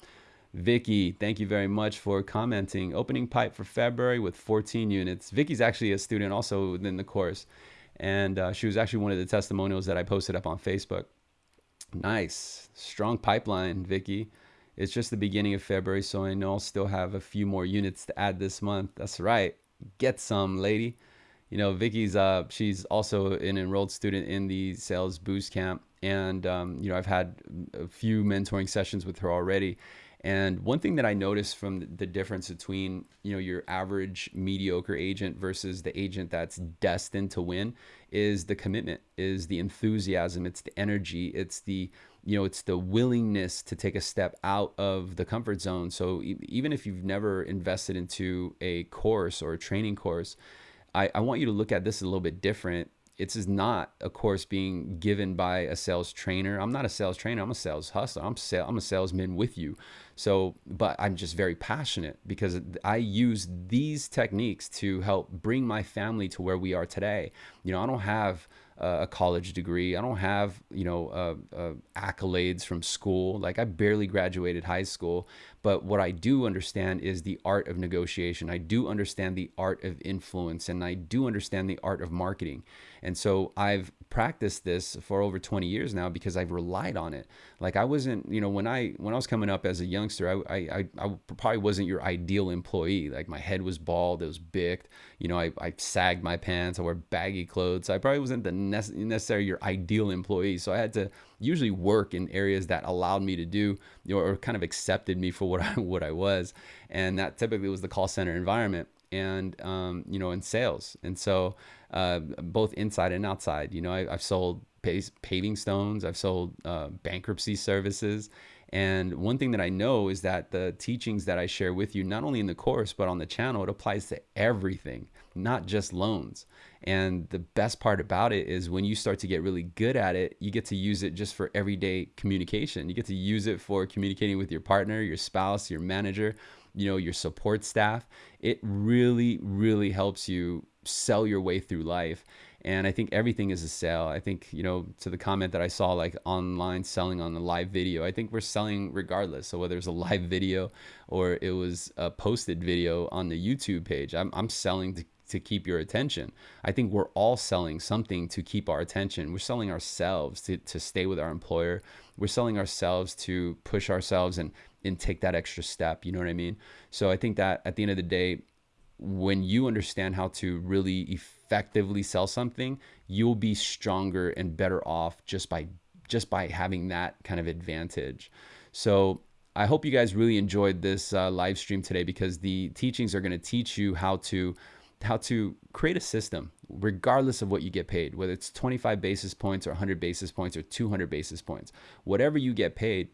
Vicky, thank you very much for commenting. Opening pipe for February with 14 units. Vicky's actually a student also within the course. And uh, she was actually one of the testimonials that I posted up on Facebook. Nice. Strong pipeline, Vicky. It's just the beginning of February, so I know I'll still have a few more units to add this month. That's right. Get some, lady. You know, Vicky's uh, she's also an enrolled student in the sales boost camp and um, you know I've had a few mentoring sessions with her already. And one thing that I noticed from the difference between you know your average mediocre agent versus the agent that's destined to win is the commitment, is the enthusiasm, it's the energy, it's the you know it's the willingness to take a step out of the comfort zone. So even if you've never invested into a course or a training course, I, I want you to look at this a little bit different it's is not a course being given by a sales trainer. I'm not a sales trainer. I'm a sales hustler. I'm sale, I'm a salesman with you. So, but I'm just very passionate because I use these techniques to help bring my family to where we are today. You know, I don't have a college degree. I don't have, you know, uh, uh, accolades from school. Like I barely graduated high school. But what I do understand is the art of negotiation. I do understand the art of influence and I do understand the art of marketing. And so I've practiced this for over 20 years now because I've relied on it. Like I wasn't, you know, when I when I was coming up as a youngster, I I, I probably wasn't your ideal employee. Like my head was bald, it was big. You know, I, I sagged my pants, I wore baggy clothes. So I probably wasn't the necessarily your ideal employee. So I had to usually work in areas that allowed me to do you know, or kind of accepted me for what (laughs) I what I was, and that typically was the call center environment and um, you know in sales. And so uh, both inside and outside, you know, I, have sold paving stones, I've sold uh, bankruptcy services. And one thing that I know is that the teachings that I share with you, not only in the course, but on the channel, it applies to everything, not just loans. And the best part about it is when you start to get really good at it, you get to use it just for everyday communication. You get to use it for communicating with your partner, your spouse, your manager, you know, your support staff. It really, really helps you sell your way through life. And I think everything is a sale. I think, you know, to the comment that I saw like online selling on the live video, I think we're selling regardless. So whether it's a live video or it was a posted video on the YouTube page, I'm, I'm selling to to keep your attention. I think we're all selling something to keep our attention. We're selling ourselves to, to stay with our employer. We're selling ourselves to push ourselves and, and take that extra step. You know what I mean? So I think that at the end of the day, when you understand how to really effectively sell something, you'll be stronger and better off just by just by having that kind of advantage. So I hope you guys really enjoyed this uh, live stream today because the teachings are going to teach you how to how to create a system regardless of what you get paid, whether it's 25 basis points or 100 basis points or 200 basis points, whatever you get paid,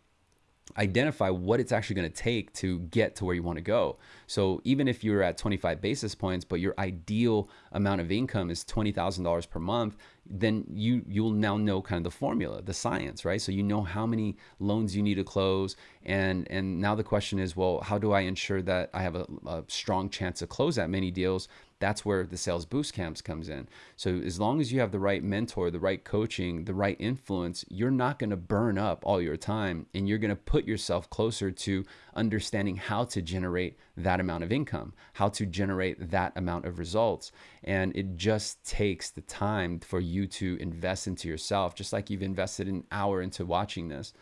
identify what it's actually going to take to get to where you want to go. So even if you're at 25 basis points, but your ideal amount of income is $20,000 per month, then you you'll now know kind of the formula, the science, right? So you know how many loans you need to close, and and now the question is, well, how do I ensure that I have a, a strong chance to close that many deals? That's where the sales boost camps comes in. So as long as you have the right mentor, the right coaching, the right influence, you're not going to burn up all your time and you're going to put yourself closer to understanding how to generate that amount of income, how to generate that amount of results. And it just takes the time for you to invest into yourself, just like you've invested an hour into watching this.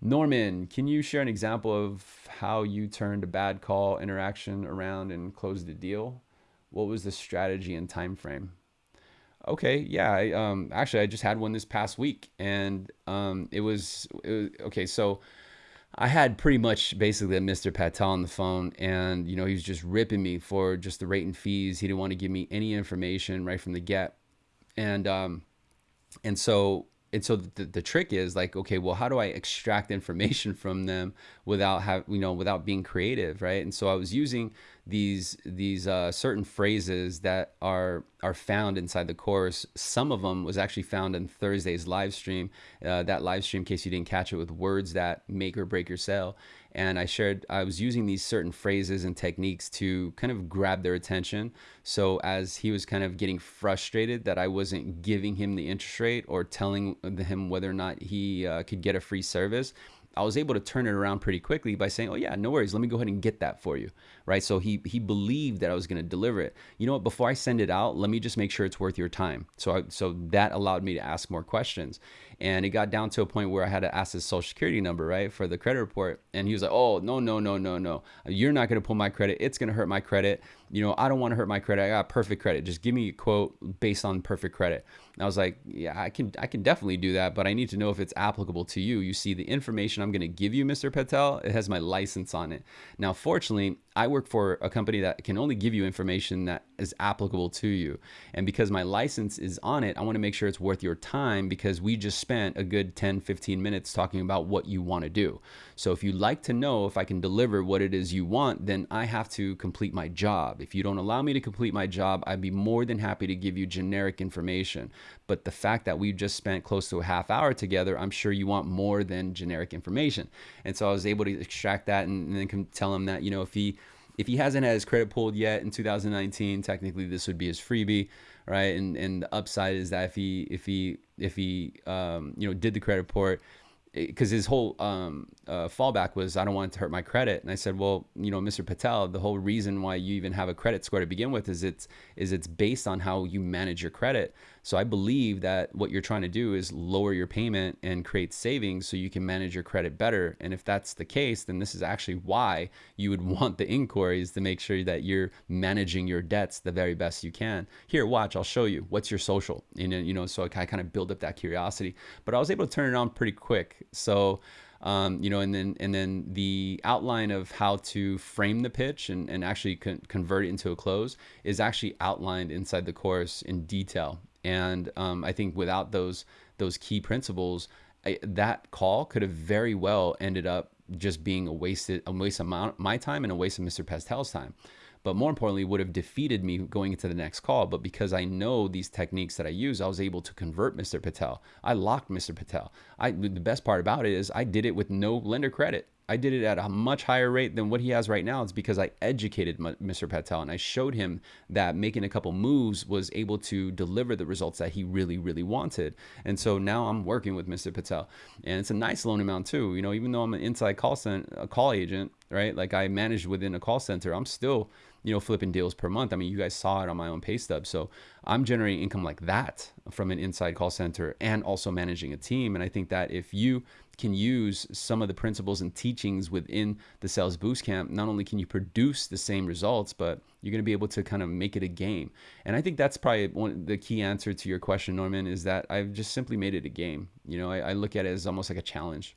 Norman, can you share an example of how you turned a bad call interaction around and closed a deal? What was the strategy and time frame? Okay, yeah, I, um, actually, I just had one this past week, and um, it, was, it was okay. So I had pretty much basically a Mr. Patel on the phone, and you know he was just ripping me for just the rate and fees. He didn't want to give me any information right from the get, and um, and so and so the, the trick is like okay well how do i extract information (laughs) from them without have you know without being creative right? And so i was using these these uh, certain phrases that are are found inside the course. Some of them was actually found in thursday's live stream uh, that live stream in case you didn't catch it with words that make or break your sale and I shared I was using these certain phrases and techniques to kind of grab their attention. So as he was kind of getting frustrated that I wasn't giving him the interest rate or telling him whether or not he uh, could get a free service, I was able to turn it around pretty quickly by saying, "Oh yeah, no worries. Let me go ahead and get that for you." Right? So he he believed that I was going to deliver it. You know what? Before I send it out, let me just make sure it's worth your time. So I, so that allowed me to ask more questions. And it got down to a point where I had to ask his social security number, right, for the credit report. And he was like, "Oh, no, no, no, no, no. You're not going to pull my credit. It's going to hurt my credit. You know, I don't want to hurt my credit. I got perfect credit. Just give me a quote based on perfect credit." And I was like, "Yeah, I can I can definitely do that, but I need to know if it's applicable to you. You see the information I'm going to give you, Mr. Patel, it has my license on it. Now, fortunately, I work for a company that can only give you information that is applicable to you. And because my license is on it, I want to make sure it's worth your time because we just spent a good 10, 15 minutes talking about what you want to do. So if you'd like to know if I can deliver what it is you want, then I have to complete my job. If you don't allow me to complete my job, I'd be more than happy to give you generic information. But the fact that we just spent close to a half hour together, I'm sure you want more than generic information. And so I was able to extract that and, and then tell him that, you know, if he if he hasn't had his credit pulled yet in 2019, technically this would be his freebie, right? And and the upside is that if he if he if he um, you know did the credit report because his whole um, uh, fallback was I don't want it to hurt my credit, and I said, well, you know, Mr. Patel, the whole reason why you even have a credit score to begin with is it's is it's based on how you manage your credit. So I believe that what you're trying to do is lower your payment and create savings so you can manage your credit better. And if that's the case, then this is actually why you would (laughs) want the inquiries to make sure that you're managing your debts the very best you can. Here, watch, I'll show you. What's your social? And you know, so I kind of build up that curiosity. But I was able to turn it on pretty quick. So um, you know, and then and then the outline of how to frame the pitch and, and actually con- convert it into a close is actually outlined inside the course in detail. And um, I think without those those key principles, I, that call could have very well ended up just being a wasted a waste of my time and a waste of Mr. Patel's time but more importantly would have defeated me going into the next call but because i know these techniques that i use i was able to convert mr patel i locked mr patel i the best part about it is i did it with no lender credit I did it at a much higher rate than what he has right now. It's because I educated Mr. Patel and I showed him that making a couple moves was able to deliver the results that he really, really wanted. And so now I'm working with Mr. Patel, and it's a nice loan amount too. You know, even though I'm an inside call center, a call agent, right? Like I manage within a call center, I'm still you know, flipping deals per month. I mean, you guys saw it on my own pay stub. So I'm generating income like that from an inside call center and also managing a team. And I think that if you can use some of the principles and teachings within the sales boost camp, not only can you produce the same results, but you're going to be able to kind of make it a game. And I think that's probably one the key answer to your question, Norman, is that I've just simply made it a game. You know, I, I look at it as almost like a challenge.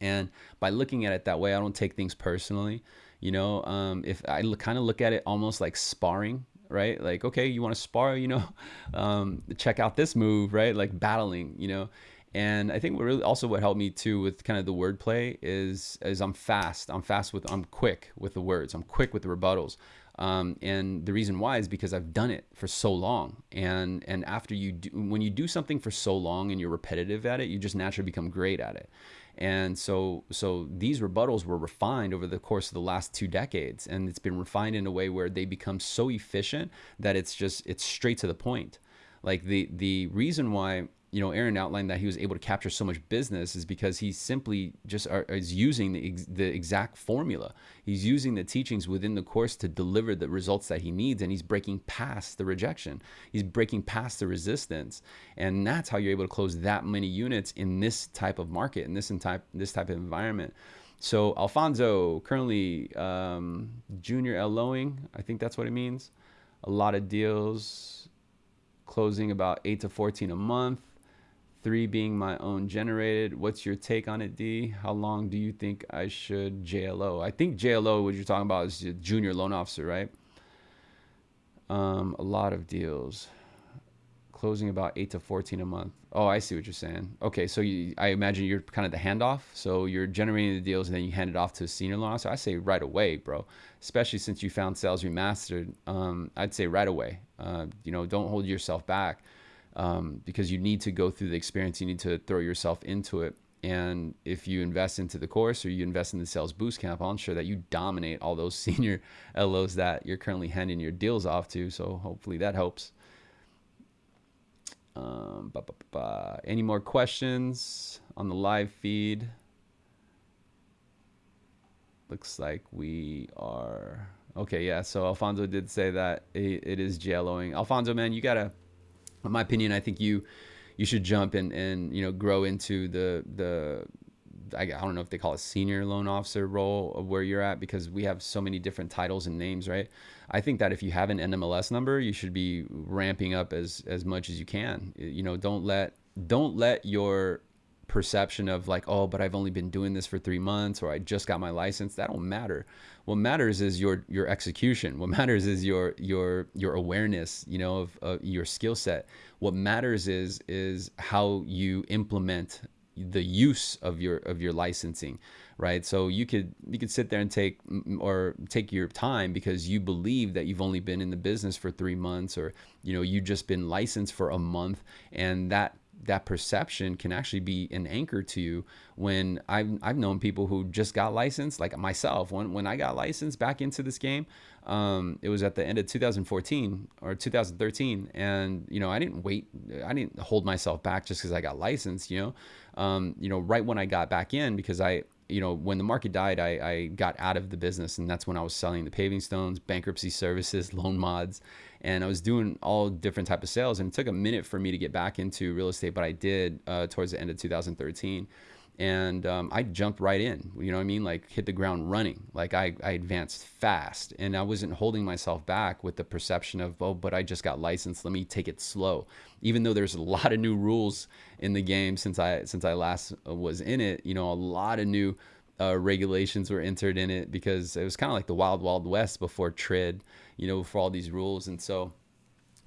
And by looking at it that way, I don't take things personally. You know, um, if I kind of look at it almost like sparring, right? Like, okay, you want to spar, you know, (laughs) um, check out this move, right? Like battling, you know. And I think what really also what helped me too with kind of the wordplay is is I'm fast. I'm fast with I'm quick with the words. I'm quick with the rebuttals. Um, and the reason why is because I've done it for so long. And and after you do, when you do something for so long and you're repetitive at it, you just naturally become great at it. And so, so these rebuttals were refined over the course of the last two decades, and it's been refined in a way where they become so efficient that it's just it's straight to the point. Like the the reason why you know, Aaron outlined that he was able to capture so much business is because he simply just are, is using the, the exact formula. He's using the teachings within the course to deliver the results that he needs, and he's breaking past the rejection. He's breaking past the resistance, and that's how you're able to close that many units in this type of market, in this type this type of environment. So Alfonso, currently um, junior LOing, I think that's what it means. A lot of deals, closing about eight to 14 a month three being my own generated. What's your take on it, D? How long do you think I should JLO? I think JLO, what you're talking about, is junior loan officer, right? Um, a lot of deals. closing about eight to 14 a month. Oh, I see what you're saying. Okay, so you, I imagine you're kind of the handoff. So you're generating the deals and then you hand it off to a senior loan officer. I say right away, bro. Especially since you found sales remastered. Um, I'd say right away. Uh, you know, don't hold yourself back um, because you need to go through the experience. You need to throw yourself into it. And if you invest into the course or you invest in the sales boost camp, I'll ensure that you dominate all those (laughs) senior LOs that you're currently handing your deals off to. So hopefully that helps. Um, bah, bah, bah, Any more questions on the live feed? Looks like we are okay. Yeah. So Alfonso did say that it, it is JLOing. Alfonso, man, you gotta. In my opinion, I think you you should jump and and you know grow into the the I, don't know if they call it senior loan officer role of where you're at because we have so many different titles and names, right? I think that if you have an NMLS number, you should be ramping up as as much as you can. You know, don't let don't let your perception of like, oh, but I've only been doing this for three months or I just got my license. That don't matter. What matters is your your execution. What (laughs) matters is your your your awareness. You know of, of your skill set. What matters is is how you implement the use of your of your licensing right so you could you could sit there and take mm, or take your time because you believe that you've only been in the business for 3 months or you know you just been licensed for a month and that that perception can actually be an anchor to you when I've, I've known people who just got licensed like myself when, when I got licensed back into this game um, it was at the end of 2014 or 2013 and you know I didn't wait I didn't hold myself back just because I got licensed you know? Um, you know right when I got back in because I you know, when the market died, I, I got out of the business, and that's when I was selling the paving stones, bankruptcy services, loan mods, and I was doing all different type of sales. And it took a minute for me to get back into real estate, but I did uh, towards the end of 2013 and um, I jumped right in. You know what I mean? Like hit the ground running. Like I, I advanced fast, and I wasn't holding myself back with the perception of oh, but I just got licensed. Let me take it slow. Even though there's a (laughs) lot of new rules in the game since I since I last uh, was in it, you know, a lot of new uh, regulations were entered in it because it was kind of like the wild wild west before TRID, you know, for all these rules, and so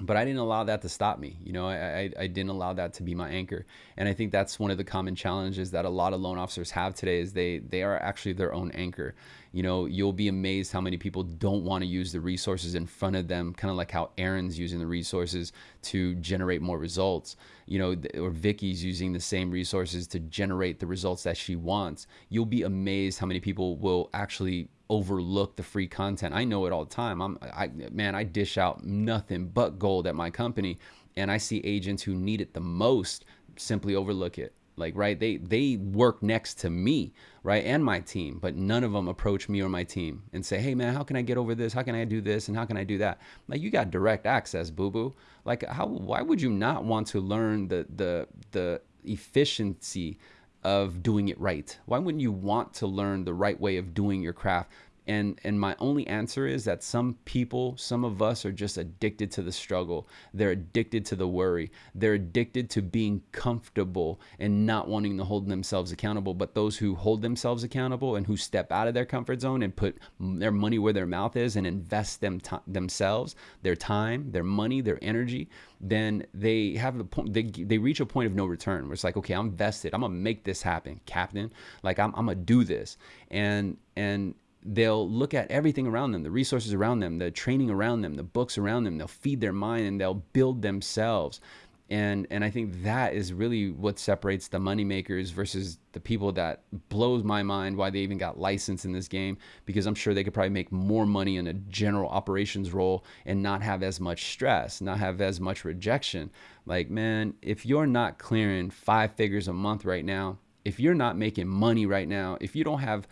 but I didn't allow that to stop me. You know, I, I, I, didn't allow that to be my anchor. And I think that's one of the common challenges that a lot of loan officers have today is they, they are actually their own anchor. You know, you'll be amazed how many people don't want to use the resources in front of them, kind of like how Aaron's using the resources to generate more results, you know, or Vicky's using the same resources to generate the results that she wants. You'll be amazed how many people will actually overlook the free content. I know it all the time. I'm I man, I dish out nothing but gold at my company and I see agents who need it the most simply overlook it. Like right, they they work next to me, right, and my team, but none of them approach me or my team and say, "Hey man, how can I get over this? How can I do this? And how can I do that?" Like you got direct access, boo boo. Like how why would you not want to learn the the the efficiency of doing it right? Why wouldn't you want to learn the right way of doing your craft? And and my only answer is that some people, some of us are just addicted to the struggle. They're addicted to the worry. They're addicted to being comfortable and not wanting to hold themselves accountable. But those who hold themselves accountable and who step out of their comfort zone and put their money where their mouth is and invest them themselves, their time, their money, their energy, then they have the point they, they reach a point of no return where it's like okay i'm vested i'm gonna make this happen captain like i'm, I'm gonna do this and and they'll look at everything around them, the resources around them, the training around them, the books around them. They'll feed their mind and they'll build themselves. And and I think that is really what separates the money makers versus the people that blows my mind why they even got licensed in this game because I'm sure they could probably make more money in a general operations role and not have as much stress, not have as much rejection. Like man, if you're not clearing 5 figures a month right now, if you're not making money right now, if you don't have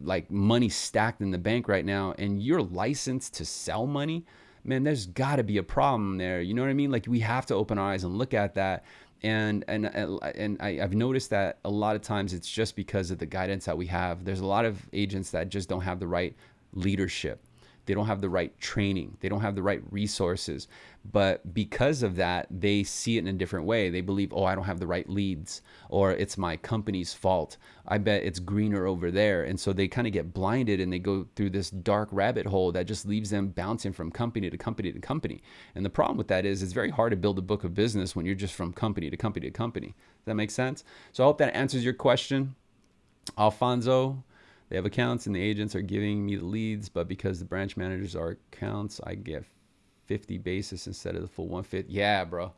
like money stacked in the bank right now and you're licensed to sell money, man, there's got to be a problem there. You know what I mean? Like we have to open our eyes and look at that. And and and I, I've noticed that a lot of times it's just because of the guidance that we have. There's a lot of agents that just don't have the right leadership They don't have the right training. They don't have the right resources. But because of that, they see it in a different way. They believe, oh, I don't have the right leads, or it's my company's fault. I bet it's greener over there. And so they kind of get blinded and they go through this dark rabbit hole that just leaves them bouncing from company to company to company. And the problem with that is it's very hard to build a book of business when you're just from company to company to company. Does that make sense? So I hope that answers your question. Alfonso, they have accounts and the agents are giving me the leads, but because the branch managers are accounts, I get 50 basis instead of the full 150. Yeah, bro.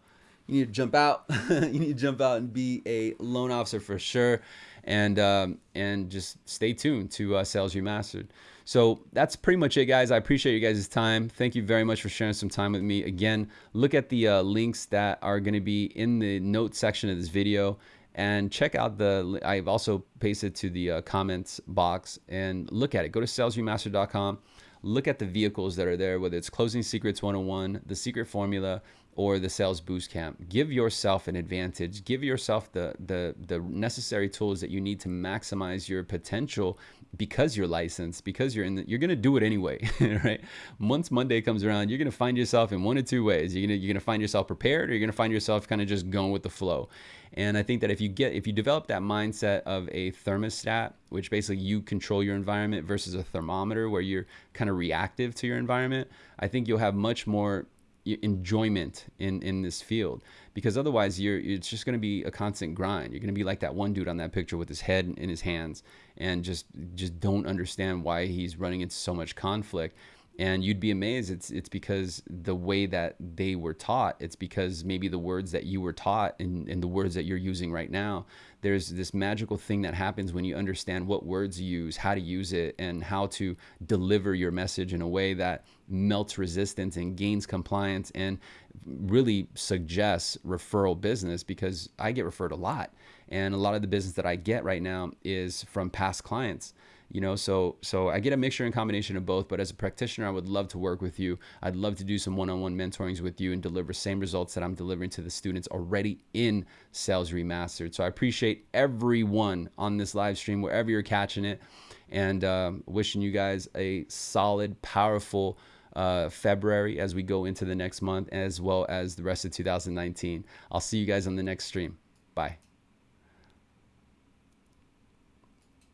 You need to jump out. (laughs) you need to jump out and be a loan officer for sure. And um, and just stay tuned to uh, Sales Mastered. So that's pretty much it, guys. I appreciate you guys' time. Thank you very much for sharing some time with me. Again, look at the uh, links that are going to be in the note section of this video and check out the i've also pasted to the uh, comments box and look at it go to salesremaster.com look at the vehicles that are there whether it's closing secrets 101 the secret formula or the sales boost camp. Give yourself an advantage. Give yourself the the the necessary tools that you need to maximize your potential because you're licensed because you're in the, you're going to do it anyway (laughs) right? Once monday comes around you're going to find yourself in one of two ways. You're to you're going to find yourself prepared or you're going to find yourself kind of just going with the flow and i think that if you get if you develop that mindset of a thermostat which basically you control your environment versus a thermometer where you're kind of reactive to your environment i think you'll have much more enjoyment in in this field. Because otherwise you're it's just going to be a constant grind. You're going to be like that one dude on that picture with his head in his hands and just just don't understand why he's running into so much conflict and you'd be amazed it's it's because the way that they were taught it's because maybe the words that you were taught and, and the words that you're using right now there's this magical thing that happens when you understand what words you use how to use it and how to deliver your message in a way that melts resistance and gains compliance and really suggests referral business because I get referred a lot. And a lot of the business that I get right now is from past clients you know so so i get a mixture and combination of both but as a practitioner i would love to work with you i'd love to do some one-on-one mentorings with you and deliver same results that i'm delivering to the students already in sales remastered so i appreciate everyone on this live stream wherever you're catching it and um, wishing you guys a solid powerful uh, February as we go into the next month, as well as the rest of 2019. I'll see you guys on the next stream. Bye.